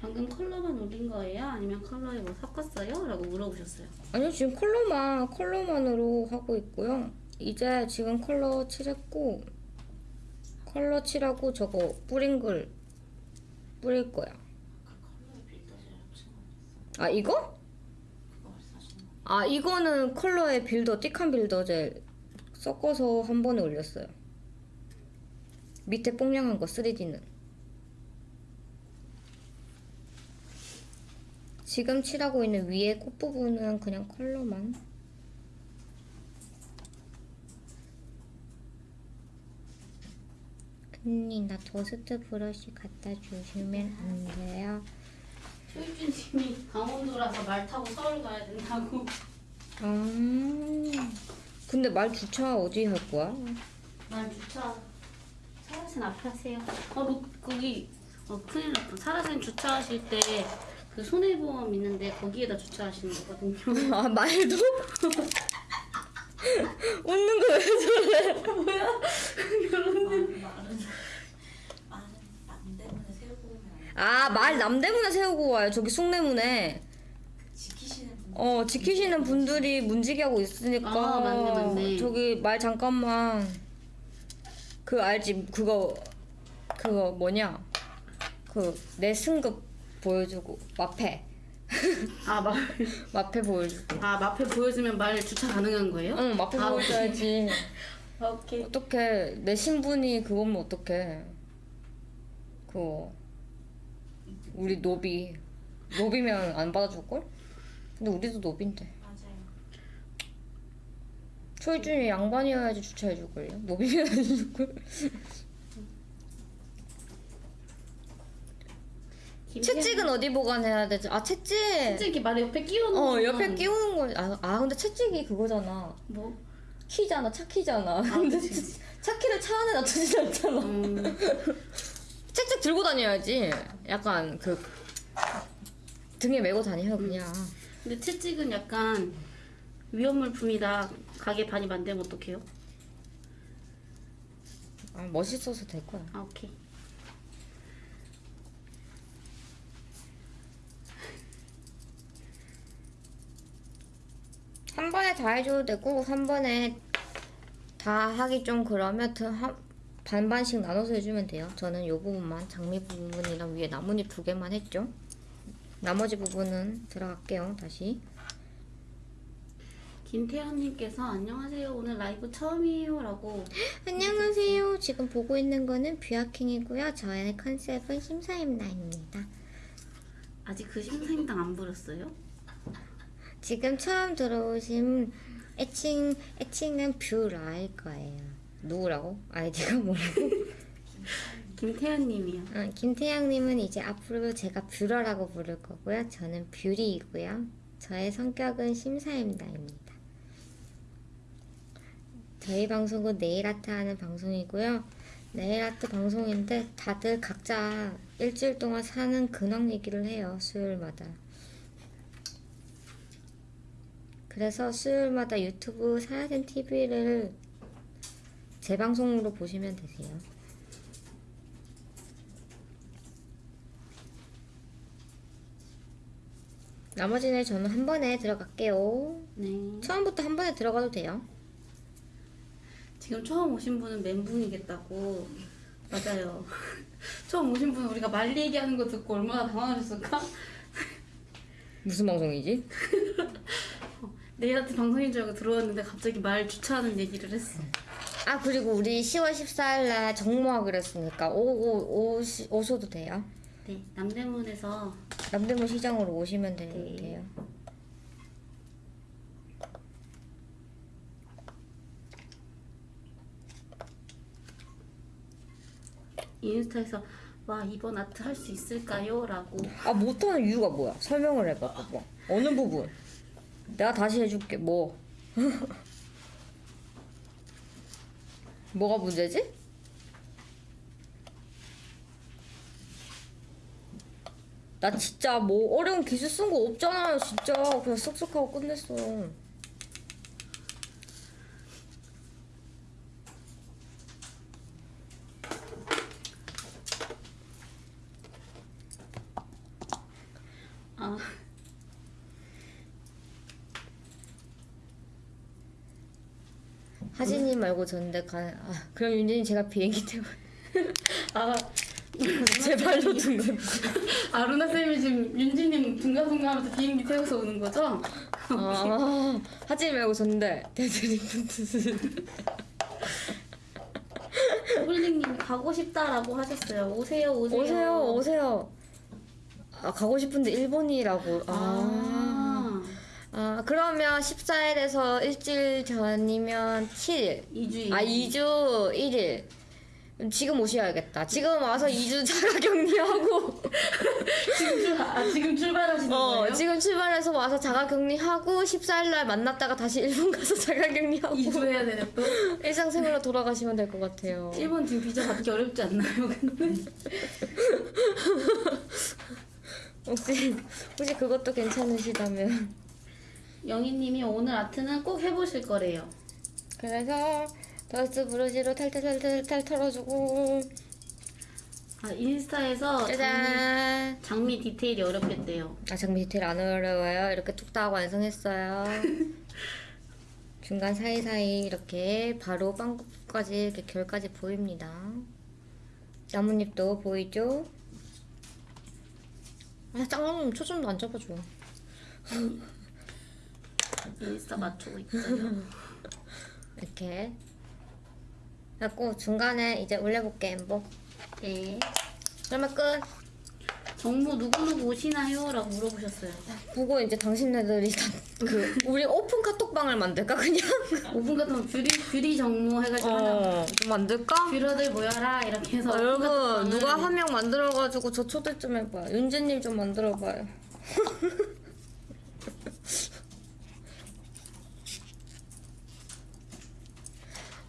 방금 컬러만 올린 거예요? 아니면 컬러에 뭐 섞었어요? 라고 물어보셨어요. 아니요 지금 컬러만 컬러만으로 하고 있고요. 이제 지금 컬러 칠했고 컬러 칠하고 저거 뿌린 글 뿌릴 거야. 그아 이거? 아 이거는 컬러의 빌더 띡한 빌더젤 섞어서 한 번에 올렸어요. 밑에 뽕냥한 거 3D는. 지금 칠하고 있는 위에 꽃 부분은 그냥 컬러만. 언니 나 더스트 브러쉬 갖다 주시면 안 돼요? 효준님이 강원도라서 말 타고 서울 가야 된다고. 아 근데 말 주차 어디 할 거야? 말 주차. 사라진 앞에 하세요. 어, 로, 거기 어, 큰일 났다. 사라진 주차하실 때 그 손해보험 있는데 거기에다 주차하시는 거거든요. [laughs] 아 말도? [laughs] 웃는 거 왜 저래? 말은 말은 남 때문에 세우고 오면 안 돼. 아말 남대문에 세우고 와요 저기 숭례문에 지키시는 분어 지키시는 분들이 문지기 하고 있으니까 아, 맞네, 맞네. 저기 말 잠깐만 그 알지 그거 그거 뭐냐 그 내 승급 보여주고 마패 아, 마, [laughs] 마패 보여주고 아 마패 보여주면 말 주차 가능한 거예요? 응 마패 아, 보여줘야지 아, [laughs] 오케이. 어떡해 내 신분이 그거면 어떡해 그거 우리 노비 노비면 안 받아줄걸? 근데 우리도 노비인데 맞아요. 초이준이 양반이어야지 주차해줄걸요? 노비면 안 해줄걸? [laughs] 채찍은 어디 보관해야 되지? 아 채찍! 채찍이 말 옆에 끼워놓은 어 옆에 끼우는 거 아, 아 근데 채찍이 그거잖아 뭐? 키잖아 차 키잖아 근데 그치. 차 키를 차 안에 놔두진 않잖아 음, [laughs] 책책 들고 다녀야지. 약간 그 등에 메고 다녀요 그냥. 근데 채찍은 약간 위험 물품이다. 가게 반이 만들면 어떡해요? 아, 멋있어서 될 거야. 아 오케이. 한 번에 다 해줘도 되고 한 번에 다 하기 좀 그러면 더 한, 반반씩 나눠서 해주면 돼요. 저는 요 부분만 장미 부분이랑 위에 나뭇잎 두 개만 했죠. 나머지 부분은 들어갈게요. 다시. 김태현님께서 안녕하세요. 오늘 라이브 처음이에요 라고. [gasps] 안녕하세요. 지금 보고 있는 거는 뷰아킹이고요. 저의 컨셉은 심사임나입니다. 아직 그 심사임당 안 부렸어요? 지금 처음 들어오신 애칭 애칭은 뷰라일 거예요. 누구라고? 아이디가 뭐라고? 김태현님이요. 어, 김태양님은 이제 앞으로 제가 뷰러라고 부를 거고요. 저는 뷰리이고요. 저의 성격은 심사임당입니다. 저희 방송은 네일아트 하는 방송이고요. 네일아트 방송인데 다들 각자 일주일 동안 사는 근황 얘기를 해요. 수요일마다. 그래서 수요일마다 유튜브 사야된 TV를 재방송으로 보시면 되세요. 나머지는 저는 한 번에 들어갈게요. 네. 처음부터 한 번에 들어가도 돼요. 지금 처음 오신 분은 멘붕이겠다고. 맞아요. [laughs] 처음 오신 분은 우리가 말 얘기하는 거 듣고 얼마나 당황하셨을까? 무슨 방송이지? [laughs] 내일한테 방송인 줄 알고 들어왔는데 갑자기 말 주차하는 얘기를 했어. 아 그리고 우리 10월 14일 날 정모하기로 했으니까 오오 오셔도 돼요. 네, 남대문에서 남대문 시장으로 오시면 되, 네. 인스타에서 와 이번 아트 할 수 있을까요? 라고 아 못하는 이유가 뭐야? 설명을 해봐 봐봐 어느 부분? 내가 다시 해줄게 뭐. 뭐가 문제지? 나 진짜 뭐 어려운 기술 쓴 거 없잖아요 진짜. 그냥 쓱쓱 하고 끝냈어 아 말고 전데 가 아, 그럼 윤진이 제가 비행기 태워 [laughs] 아, [laughs] 제 발로 둔 거. 아 루나 쌤이 지금 윤지님 둥가둥가하면서 비행기 태워서 오는 거죠? 아, 하지 말고 전데 대드리프트. 홀링님이 가고 싶다라고 하셨어요. 오세요, 오세요. 오세요, 오세요. 아, 가고 싶은데 일본이라고. 아. 아, 아, 그러면 14일에서 일주일 전이면 7일. 2주. 아, 2주 1일. 지금 오셔야겠다. 지금 와서 2주 자가 격리하고. [laughs] 지금 출, 아, 지금 출발하시는 어, 거예요? 지금 출발해서 와서 자가 격리하고 14일날 만났다가 다시 일본 가서 자가 격리하고 2주 해야 되네 또. [laughs] 일상생활로 돌아가시면 될 것 같아요. 일본 지금 비자 받기 어렵지 않나요? 근데 [laughs] 혹시 혹시 그것도 괜찮으시다면 영희님이 오늘 아트는 꼭 해보실 거래요. 그래서 더스 브루지로 탈탈탈탈탈 털어주고. 아 인스타에서 장미, 짜잔. 장미 디테일이 어렵겠대요. 아 장미 디테일 안 어려워요? 이렇게 툭딱 완성했어요. [laughs] 중간 사이사이 이렇게 바로 빵꾸까지 이렇게 결까지 보입니다. 나뭇잎도 보이죠? 아 짱님 초점도 안 잡아줘 [laughs] 인스타 맞추고 있어요. [laughs] 이렇게 그래갖고 중간에 이제 올려볼게 embo 네. 그러면 끝 정모 누구누구 오시나요? 라고 물어보셨어요. 보고 이제 당신네들이 다 그 우리 오픈 카톡방을 만들까 그냥 [laughs] 5분 같으면 뷰리, 뷰리 정모 해가지고 하나 어 만들까? 뷰러들 모여라 이렇게 해서 아, 여러분 누가 한 명 만들어가지고 저 초대 좀 해봐요 윤재님 좀 만들어봐요 [laughs]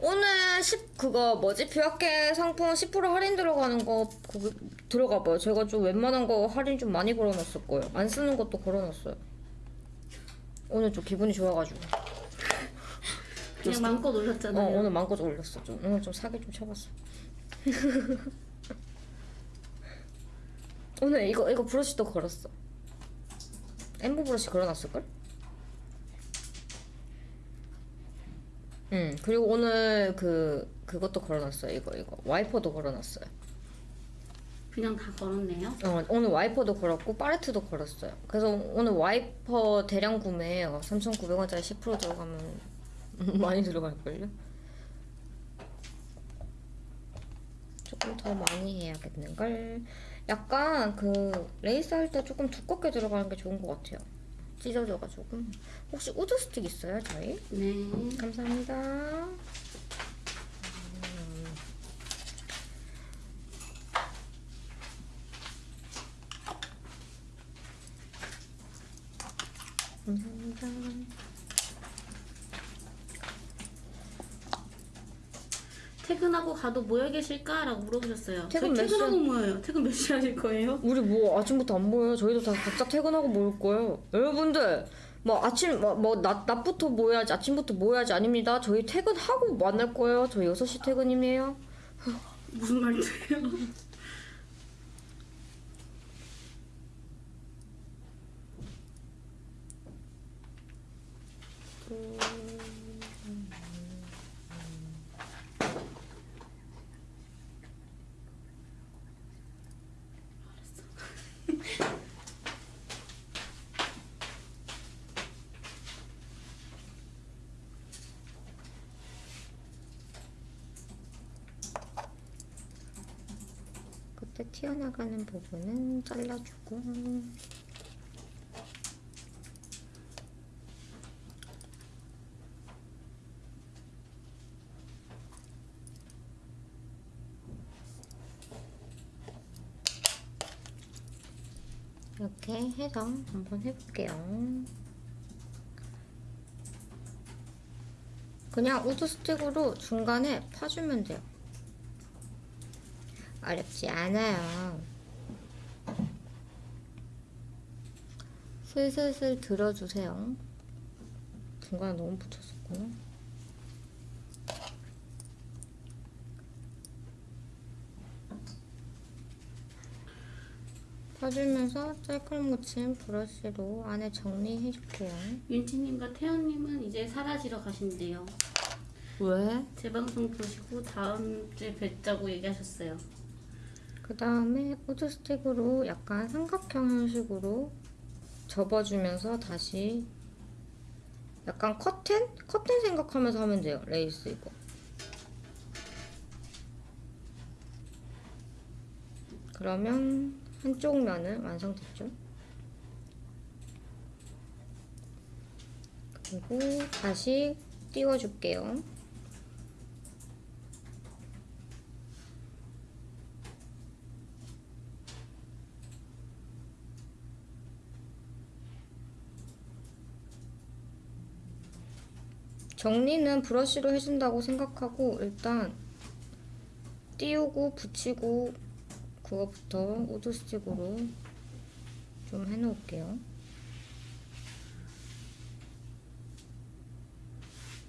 오늘 10 그거 뭐지? 뷰학계 상품 10% 할인 들어가는 거 거기 들어가 봐요. 제가 좀 웬만한 거 할인 좀 많이 걸어놨을 거예요. 안 쓰는 것도 걸어놨어요. 오늘 좀 기분이 좋아가지고. 그냥 마음껏 어 올렸잖아요. 오늘 마음껏 올렸어. 좀 오늘 좀 사기 좀 쳐봤어. [laughs] 오늘 이거 이거 브러쉬도 걸었어. 엠보 브러쉬 걸어놨을걸? 응 그리고 오늘 그 그것도 걸어놨어요. 이거 이거. 와이퍼도 걸어놨어요. 그냥 다 걸었네요. 어, 오늘 와이퍼도 걸었고 팔레트도 걸었어요. 그래서 오늘 와이퍼 대량 구매예요 3,900원짜리 10% 들어가면 [laughs] 많이 들어갈걸요? 조금 더 많이 해야겠는걸? 약간 그 레이스 할 때 조금 두껍게 들어가는 게 좋은 것 같아요 찢어져가지고 혹시 wood stick 있어요 저희? 네. 감사합니다 감사합니다 퇴근하고 가도 모여 계실까? 라고 물어보셨어요. 퇴근 몇 퇴근하고 모여요. 퇴근 몇 시에 하실 거예요? 우리 뭐 아침부터 안 모여요. 저희도 다 각자 퇴근하고 모일 거예요. 여러분들 뭐 아침 뭐, 뭐 낮, 낮부터 모여야지 아침부터 모여야지 아닙니다. 저희 퇴근하고 만날 거예요. 저희 6시 퇴근이에요. 무슨 말투예요? 그때 튀어나가는 부분은 잘라주고 이렇게 해서 한번 해볼게요. 그냥 우드 스틱으로 중간에 파주면 돼요. 어렵지 않아요. 슬슬슬 들어주세요. 중간에 너무 붙였었구나. 펴주면서 짤칼 묻힌 브러쉬로 안에 정리해줄게요. 윤지님과 태연님은 이제 사라지러 가신대요. 왜? 제 방송 보시고 다음 주에 뵙자고 얘기하셨어요. 그 다음에 wood stick으로 약간 삼각형 형식으로 접어주면서 다시 약간 커튼? 커튼 생각하면서 하면 돼요. 레이스 이거. 그러면 한쪽 면은 완성됐죠. 그리고 다시 띄워줄게요. 정리는 브러쉬로 해준다고 생각하고 일단 띄우고 붙이고 그거부터 우드 스틱으로 좀 해놓을게요.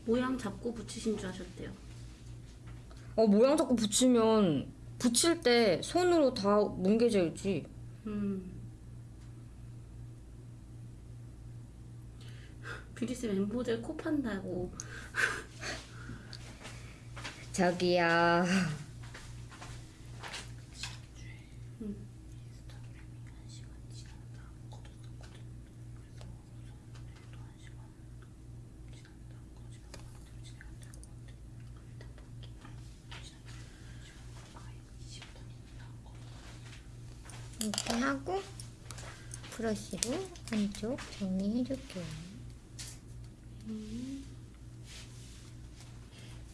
모양 잡고 붙이신 줄 아셨대요. 어 모양 자꾸 붙이면 붙일 때 손으로 다 뭉개져야지. 음. 뷰리쌤 엠보젤 코 판다고. [laughs] 저기요. 이렇게 하고 브러쉬로 한쪽 정리해줄게요.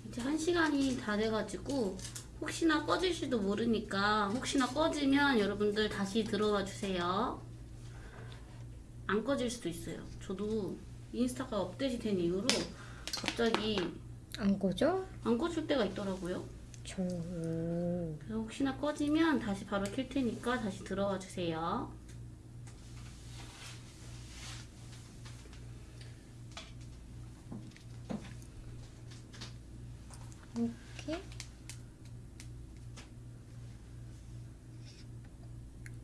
이제 한 시간이 다 돼가지고 혹시나 꺼질지도 모르니까 혹시나 꺼지면 여러분들 다시 들어와 주세요. 안 꺼질 수도 있어요. 저도 인스타가 업데이트 된 이후로 갑자기 안 꺼져? 안 꺼질 때가 있더라고요. 저 그래서 혹시나 꺼지면 다시 바로 킬 테니까 다시 들어와 주세요. 이렇게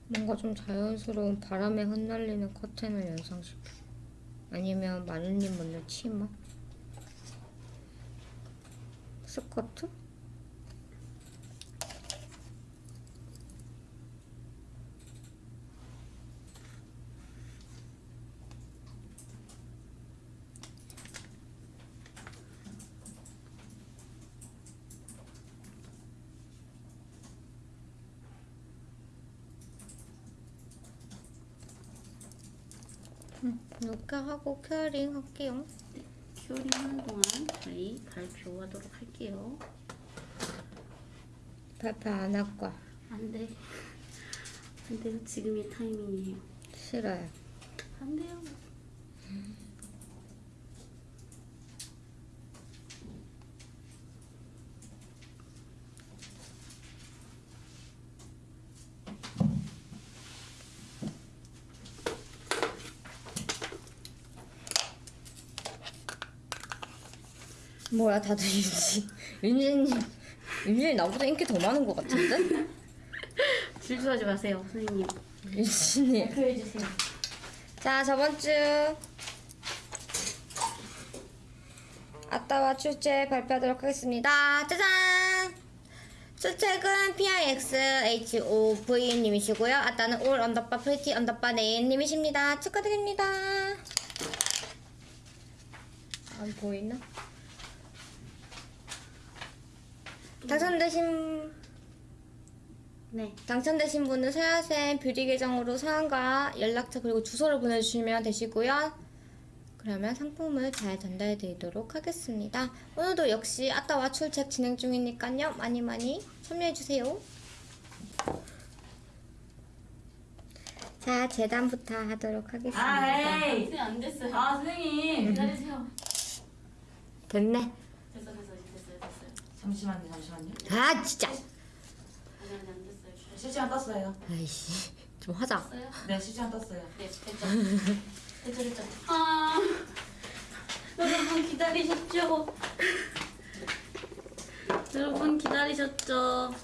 뭔가 좀 자연스러운 바람에 흩날리는 커튼을 연상시켜. 아니면 마누님 먼저 치마? 스커트? 이렇게 하고 케어링 할게요 큐어링 하는 동안 저희 발표하도록 할게요. 발표 안 할 거야 안 돼. 안 돼요. 지금이 타이밍이에요. 싫어요 안 돼요. 뭐야 다들 윤지 윤지님 윤지님 나보다 인기 더 많은 것 같은데? 질투하지 마세요, 선생님. 윤지님 발표해 주세요. 자 저번 주 아따와 출첵 발표하도록 하겠습니다. 짜잔! 출첵은 PIXHOV님이시고요. 아따는 all underbar pretty underbar name님이십니다. 축하드립니다. 안 보이나? 당첨되신 네. 당첨되신 분은 세아쌤 뷰티 계정으로 사연과 연락처 그리고 주소를 보내주시면 되시고요. 그러면 상품을 잘 전달해 드리도록 하겠습니다. 오늘도 역시 아따와 출첵 진행 중이니까요. 많이 많이 참여해 주세요. 자 재단부터 하도록 하겠습니다. 아. 선생님 안 됐어요. 아 선생님. 기다리세요. 됐네. 됐어 됐어 됐어요 됐어요. 잠시만요 잠시만요. 아 진짜. 아니 아니 안 됐어요. 실시간 떴어요. 아이씨 좀 하자. 됐어요? 네 실시간 떴어요. 네 됐죠. 됐죠 됐죠. 아 여러분 기다리셨죠? 여러분 기다리셨죠?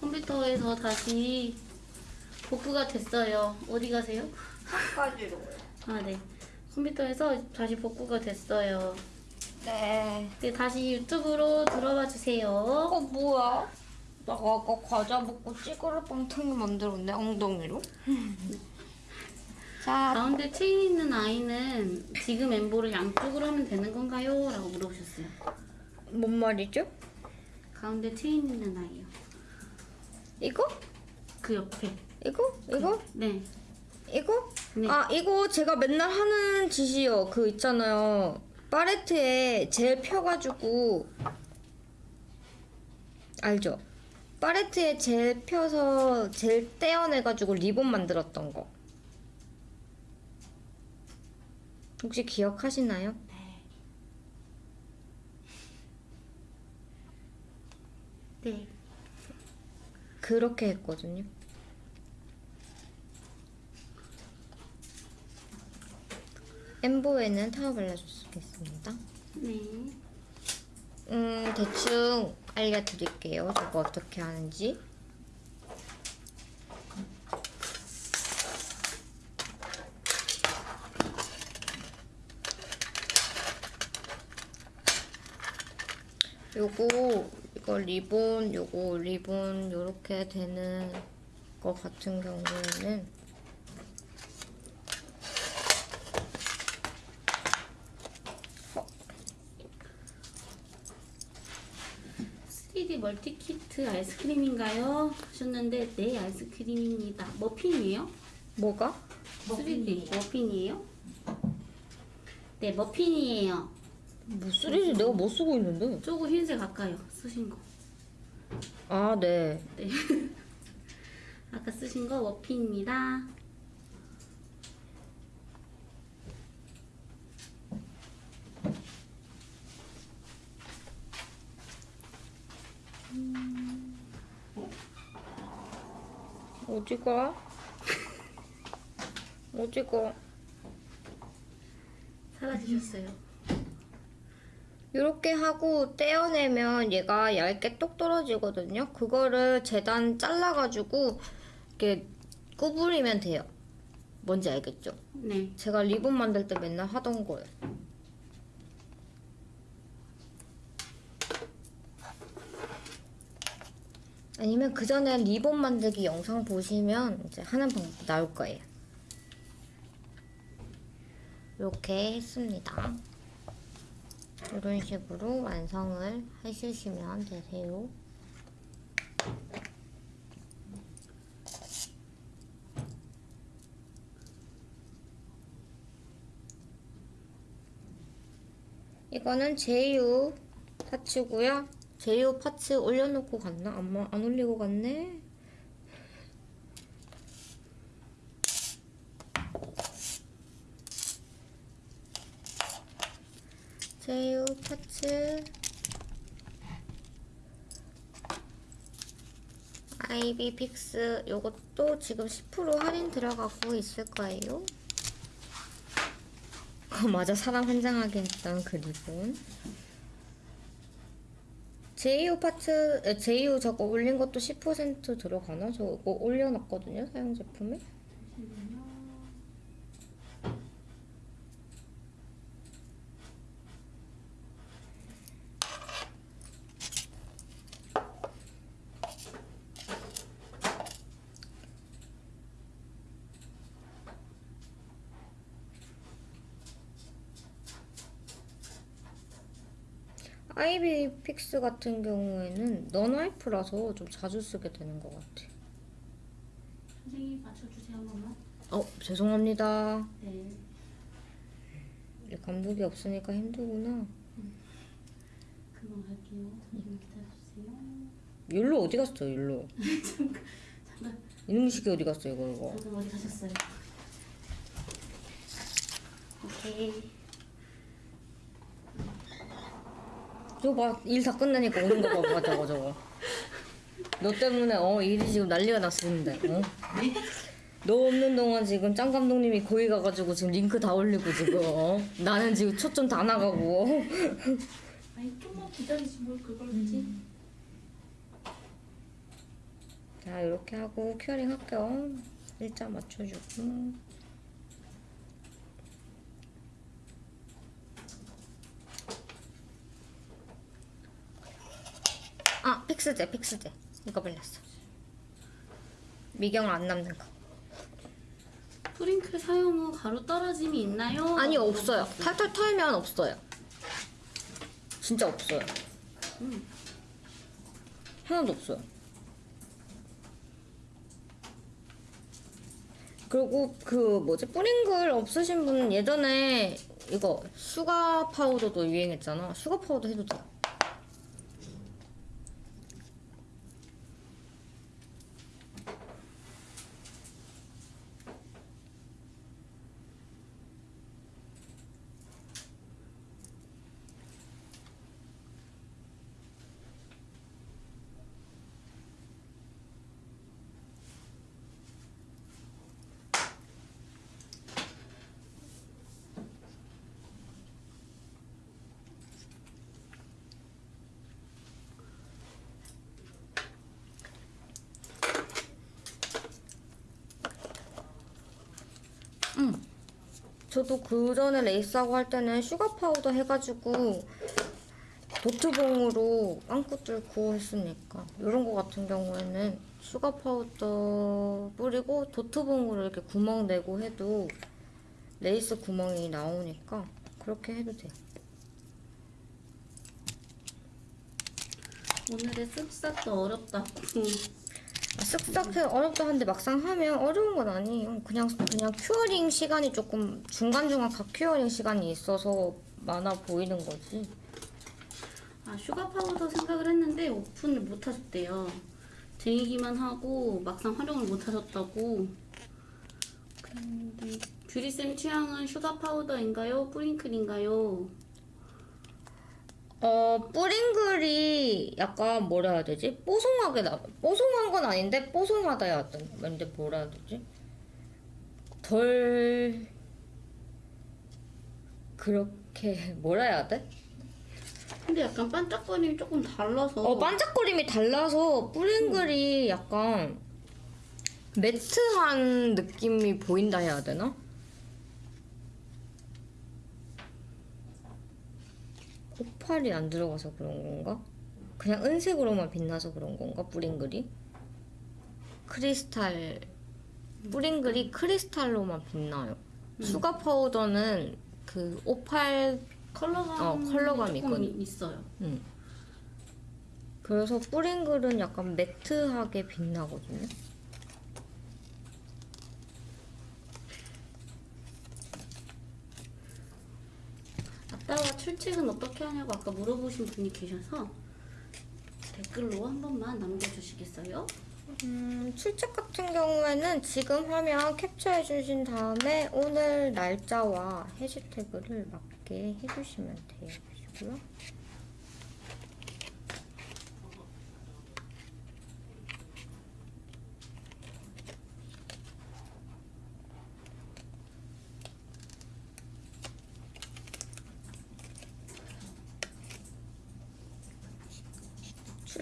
컴퓨터에서 다시 복구가 됐어요. 어디 가세요? 까지로. 아 네. 컴퓨터에서 다시 복구가 됐어요. 네. 네 다시 유튜브로 들어와 주세요. 어 뭐야? 나가 아까 과자 먹고 찌그러 빵탕이 만들었네 엉덩이로. 자 가운데 체인 있는 아이는 지금 엠보를 양쪽으로 하면 되는 건가요? 라고 물어보셨어요. 뭔 말이죠? 가운데 체인 있는 아이요. 이거? 그 옆에. 이거? 이거? 네. 이거? 네. 아 이거 제가 맨날 하는 짓이요. 그 있잖아요. 파레트에 젤 펴가지고 알죠? 파레트에 젤 펴서 젤 떼어내가지고 리본 만들었던 거. 혹시 기억하시나요? 네. 그렇게 했거든요. 엠보에는 타워 발라주겠습니다. 네. 음, 대충 알려드릴게요. 저거 어떻게 하는지. 요거 이거 리본 요거 리본 요렇게 되는 거 같은 경우에는 쓰 3D 멀티키트 아이스크림인가요? 하셨는데 네 아이스크림입니다. 머핀이에요? 뭐가? 3D 머핀이에요? 네 머핀이에요. 뭐 쓰리지 내가 뭐 쓰고 있는데? 조금 흰색 아까요 쓰신 거. 아 네. 네. [laughs] 아까 쓰신 거 머핀입니다. 어디가? 어디가? [laughs] 사라지셨어요. 이렇게 하고 떼어내면 얘가 얇게 똑 떨어지거든요. 그거를 재단 잘라가지고 이렇게 구부리면 돼요. 뭔지 알겠죠? 네. 제가 리본 만들 때 맨날 하던 거예요. 아니면 그 전에 리본 만들기 영상 보시면 이제 하는 방법 나올 거예요. 이렇게 했습니다. 이런 식으로 완성을 해주시면 되세요. 이거는 제이유 파츠고요. 제이유 파츠 올려놓고 갔나? 안, 마- 안 올리고 갔네? 제이오 parts 아이비 픽스 요것도 지금 10% 할인 들어가고 있을 거예요. 어, 맞아 사람 환장하게 했던 그 리본 제이오 parts 에, 제이오 저거 올린 것도 10% 들어가나? 저거 올려놨거든요 사용 제품에 아이비 픽스 같은 경우에는 non-wipe라서 좀 자주 쓰게 되는 것 같아 선생님 맞춰주세요 한 번만. 어 죄송합니다 네. 감독이 없으니까 힘들구나 금방 갈게요. 잠시만 기다려주세요. 율로 어디 갔어 율로 [laughs] 잠깐 이놈의 새끼 어디 갔어 이거 이거 잠깐 어디 가셨어요? 오케이. 저거 봐 일 다 끝나니까 오는 거 봐봐 저거 저거 너 때문에 어 일이 지금 난리가 났었는데 어? 너 없는 동안 지금 짱 감독님이 거기 가가지고 지금 링크 다 올리고 지금 어? 나는 지금 초점 다 나가고 어? 아니 좀만 기다리지 뭘 그걸 하지? 자 이렇게 하고 curing 할게요 일자 맞춰주고 아 픽스제 픽스제. 이거 발랐어. 미경 안 남는 거. 프링클 사용 후 가루 떨어짐이 있나요? 아니 없어요. 탈탈 털면 없어요. 진짜 없어요. 음. 하나도 없어요. 그리고 그 뭐지? 뿌링클 없으신 분 예전에 이거 슈가 파우더도 유행했잖아. sugar powder 해도 돼요 저도 그 전에 레이스하고 할 때는 sugar powder 해가지고 dot봉으로 빵꾸 뚫고 했으니까 이런 거 같은 경우에는 sugar powder 뿌리고 dot봉으로 이렇게 구멍 내고 해도 레이스 구멍이 나오니까 그렇게 해도 돼요. 오늘의 쓱싹도 어렵다고. 아, 쓱싹해 어렵다 한데 막상 하면 어려운 건 아니에요. 그냥 그냥 curing 시간이 조금 중간 중간 각 curing 시간이 있어서 많아 보이는 거지. 아 sugar powder 생각을 했는데 오픈을 못 하셨대요. 쟁이기만 하고 막상 활용을 못 하셨다고. 근데 뷰리쌤 취향은 sugar powder인가요? 뿌링클인가요? 어 뿌링클이 약간 뭐라 해야 되지? 뽀송하게 나 뽀송한 건 아닌데 뽀송하다 해야 되 근데 뭐라 해야 되지? 덜 그렇게 [laughs] 뭐라 해야 돼? 근데 약간 반짝거림이 조금 달라서. 어 반짝거림이 달라서 뿌링글이 약간 매트한 느낌이 보인다 해야 되나? 오팔이 안 들어가서 그런 건가? 그냥 은색으로만 빛나서 그런 건가? 뿌링글이? 크리스탈 뿌링글이 크리스탈로만 빛나요. 수가 파우더는 그 오팔 컬러감 어, 컬러감이 있거든. 있어요. 음. 그래서 뿌링글은 약간 매트하게 빛나거든요. 아빠가 출첵은 어떻게 하냐고 아까 물어보신 분이 계셔서 댓글로 한 번만 남겨주시겠어요? 음, 출첵 같은 경우에는 지금 화면 캡처해 주신 다음에 오늘 날짜와 해시태그를 맞게 해주시면 되고요.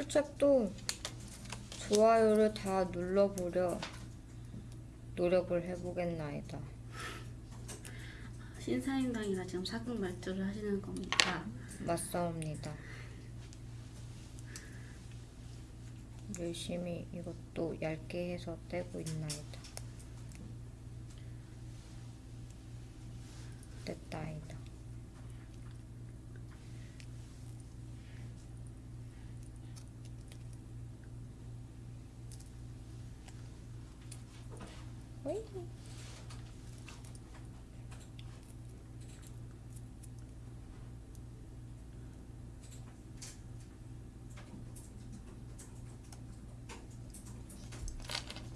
출첵도 좋아요를 다 눌러보려 노력을 해보겠나이다. 신사임당이라 지금 사극 말투를 하시는 겁니까? 맞사옵니다. 열심히 이것도 얇게 해서 떼고 있나이다. 됐다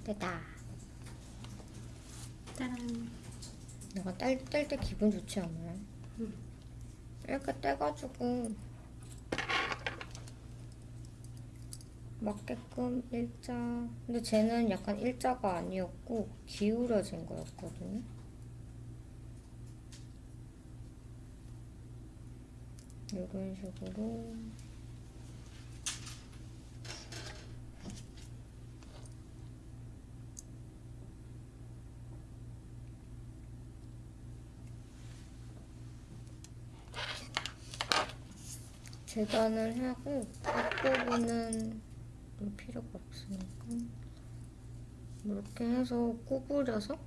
됐다 짜란 내가 딸, 딸 때 기분 좋지 않아요? 응. 이렇게 떼가지고 맞게끔 일자. 근데 쟤는 약간 일자가 아니었고 기울어진 거였거든요 이런 식으로. 재단을 하고 앞부분은 좀 필요가 없으니까 이렇게 해서 구부려서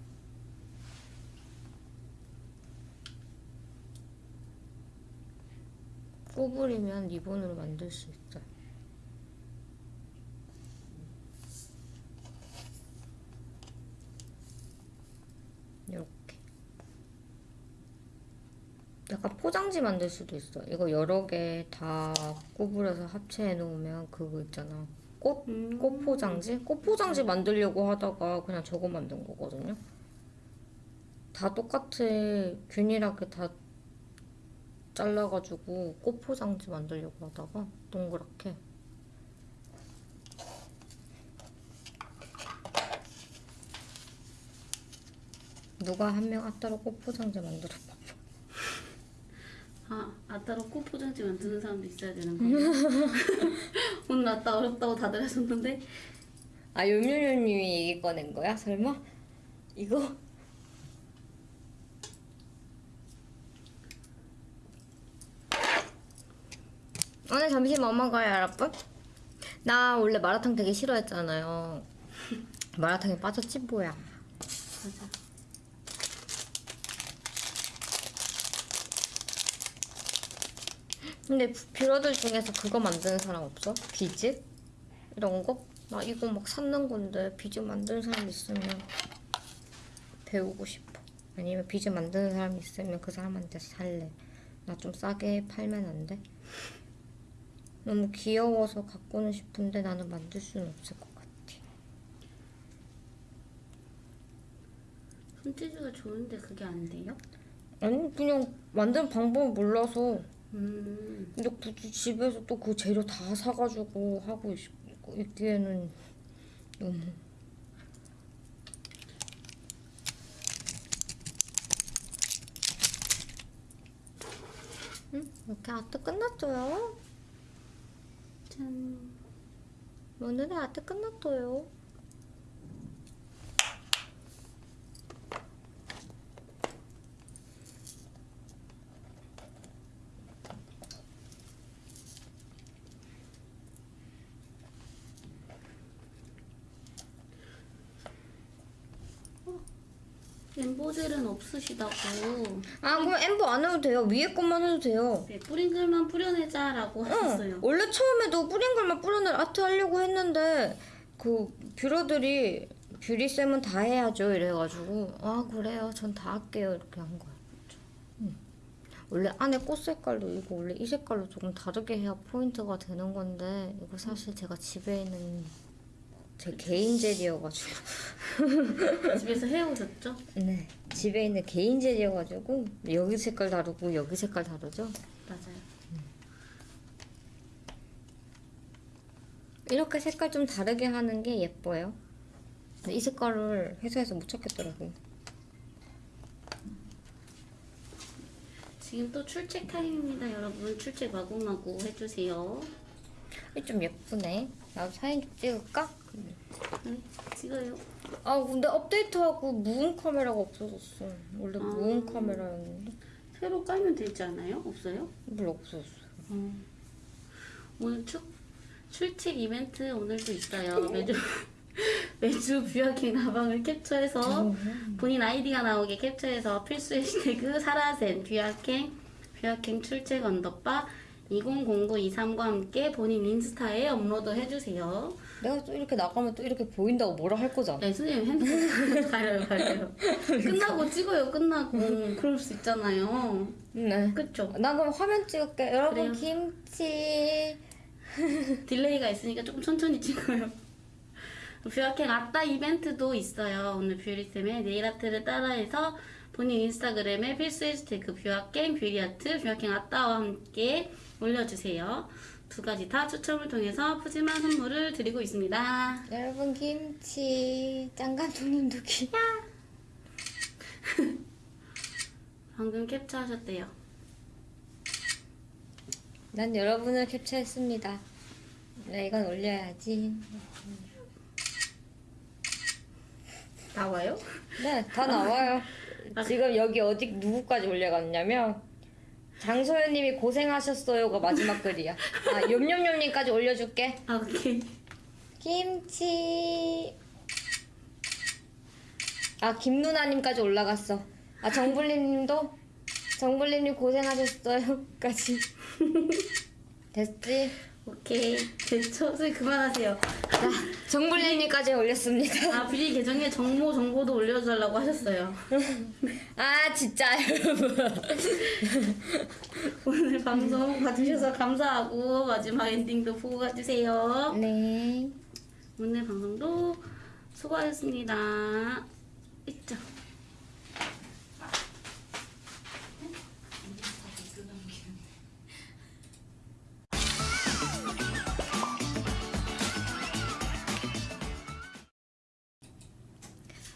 구부리면 리본으로 만들 수 있어요. 이렇게. 약간 포장지 만들 수도 있어. 이거 여러 개 다 구부려서 합체해 놓으면 그거 있잖아. 꽃, 음. 꽃 포장지? 꽃 포장지 만들려고 하다가 그냥 저거 만든 거거든요. 다 똑같아. 균일하게 다 잘라가지고 꽃 포장지 만들려고 하다가 동그랗게. 누가 한명 아따로 꽃 포장지 만들어 봐. 아, 아 따로 꽃 포장지 만드는 사람도 있어야 되는 거예요. [laughs] 오늘 아따 어렵다고 다들 하셨는데 아 요요요님이 얘기 꺼낸 거야? 설마? 이거? 오늘 점심 뭐 먹어요 여러분? 나 원래 마라탕 되게 싫어했잖아요 마라탕에 빠졌지 뭐야 맞아. 근데 뷰러들 중에서 그거 만드는 사람 없어? 비즈? 이런 거? 나 이거 막 샀는 건데 비즈 만드는 사람 있으면 배우고 싶어. 아니면 비즈 만드는 사람 있으면 그 사람한테 살래. 나 좀 싸게 팔면 안 돼? 너무 귀여워서 갖고는 싶은데 나는 만들 수는 없을 것 같아. 손재주가 좋은데 그게 안 돼요? 아니 그냥 만드는 방법을 몰라서 음. 근데 굳이 집에서 또 그 재료 다 사가지고 하고 있- 있기에는 너무 응? 이렇게 아트 끝났어요. 짠. 오늘의 아트 끝났어요. embo젤은 없으시다고. 아 그럼 embo 안 해도 돼요. 위에 것만 해도 돼요. 네, 뿌링클만 뿌려내자라고 하셨어요. 응. 원래 처음에도 뿌링클만 뿌려낼 아트 하려고 했는데 그 뷰러들이 뷰리 쌤은 다 해야죠 이래가지고 아 그래요 전 다 할게요 이렇게 한. 응. 원래 안에 꽃 색깔도 이거 원래 이 색깔로 조금 다르게 해야 포인트가 되는 건데 이거 사실 제가 집에 있는 제 개인 젤이어가지고 집에서 해오셨죠? [laughs] 네 집에 있는 개인 젤이어가지고 여기 색깔 다르고 여기 색깔 다르죠. 맞아요. 이렇게 색깔 좀 다르게 하는 게 예뻐요. 이 색깔을 회사에서 못 찾겠더라고. 지금 또 출첵 타임입니다, 여러분. 출첵 마구마구 해주세요. 이좀 예쁘네. 나도 사진 좀 찍을까? 네, 찍어요. 아 근데 업데이트하고 무음 카메라가 없어졌어. 원래 아. 무음 카메라였는데 새로 깔면 되지 않아요? 없어요? 물 없어졌어. 오늘 출, 출첵 이벤트 오늘도 있어요. [laughs] 매주 매주 뷰아킹 라방을 캡처해서 본인 아이디가 나오게 캡처해서 필수 해시태그 사라센 뷰아킹 뷰아킹 출첵 underbar 200923과 함께 본인 인스타에 업로드 해주세요. 내가 또 이렇게 나가면 또 이렇게 보인다고 뭐라 할 거잖아. 네, 선생님 핸드폰 가려요, [laughs] 가려요. 끝나고 찍어요, 끝나고. 그럴 수 있잖아요. 네. 그쵸? 나 그럼 화면 찍을게. 여러분 그래요. 김치. [laughs] delay가 있으니까 조금 천천히 찍어요. 뷰아킹 아따 이벤트도 있어요. 오늘 뷰리쌤의 네일 아트를 따라해서 본인 인스타그램에 필수 해시태그 뷰아킹, 뷰리아트, 뷰아킹 아따와 함께 올려주세요. 두 가지 다 추첨을 통해서 푸짐한 선물을 드리고 있습니다. 여러분 김치 짱 감독님도 기. [laughs] 방금 캡처하셨대요. 난 여러분을 캡처했습니다. 네, 이건 올려야지. 나와요? 네, 다 나와요. 지금 여기 어디 누구까지 올려갔냐면 장소연님이 고생하셨어요가 마지막 글이야. 아, 욤욤욤님까지 올려줄게. 아, 오케이. 김치. 아 김누나님까지 올라갔어. 아 정불리님도 정불리님 고생하셨어요까지. [laughs] 됐지? 오케이. 됐죠? 선생님 그만하세요. 자 정불리님까지 올렸습니다. 아, 뷰리 계정에 정모 정보도 올려달라고 하셨어요. 아 진짜 여러분. [laughs] 오늘 방송 봐주셔서 감사하고 마지막 엔딩도 보고 가주세요. 네. 오늘 방송도 수고하셨습니다. 있죠?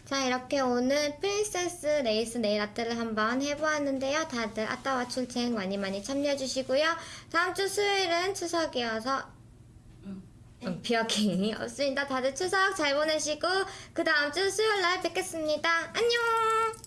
자 이렇게 오늘 princess lace 네일 아트를 한번 해보았는데요. 다들 아따와 출첵 많이 많이 참여해주시고요. 다음 주 수요일은 추석이어서 음, 뷰아킹이 없습니다. 다들 추석 잘 보내시고 그 다음 주 수요일 날 뵙겠습니다. 안녕!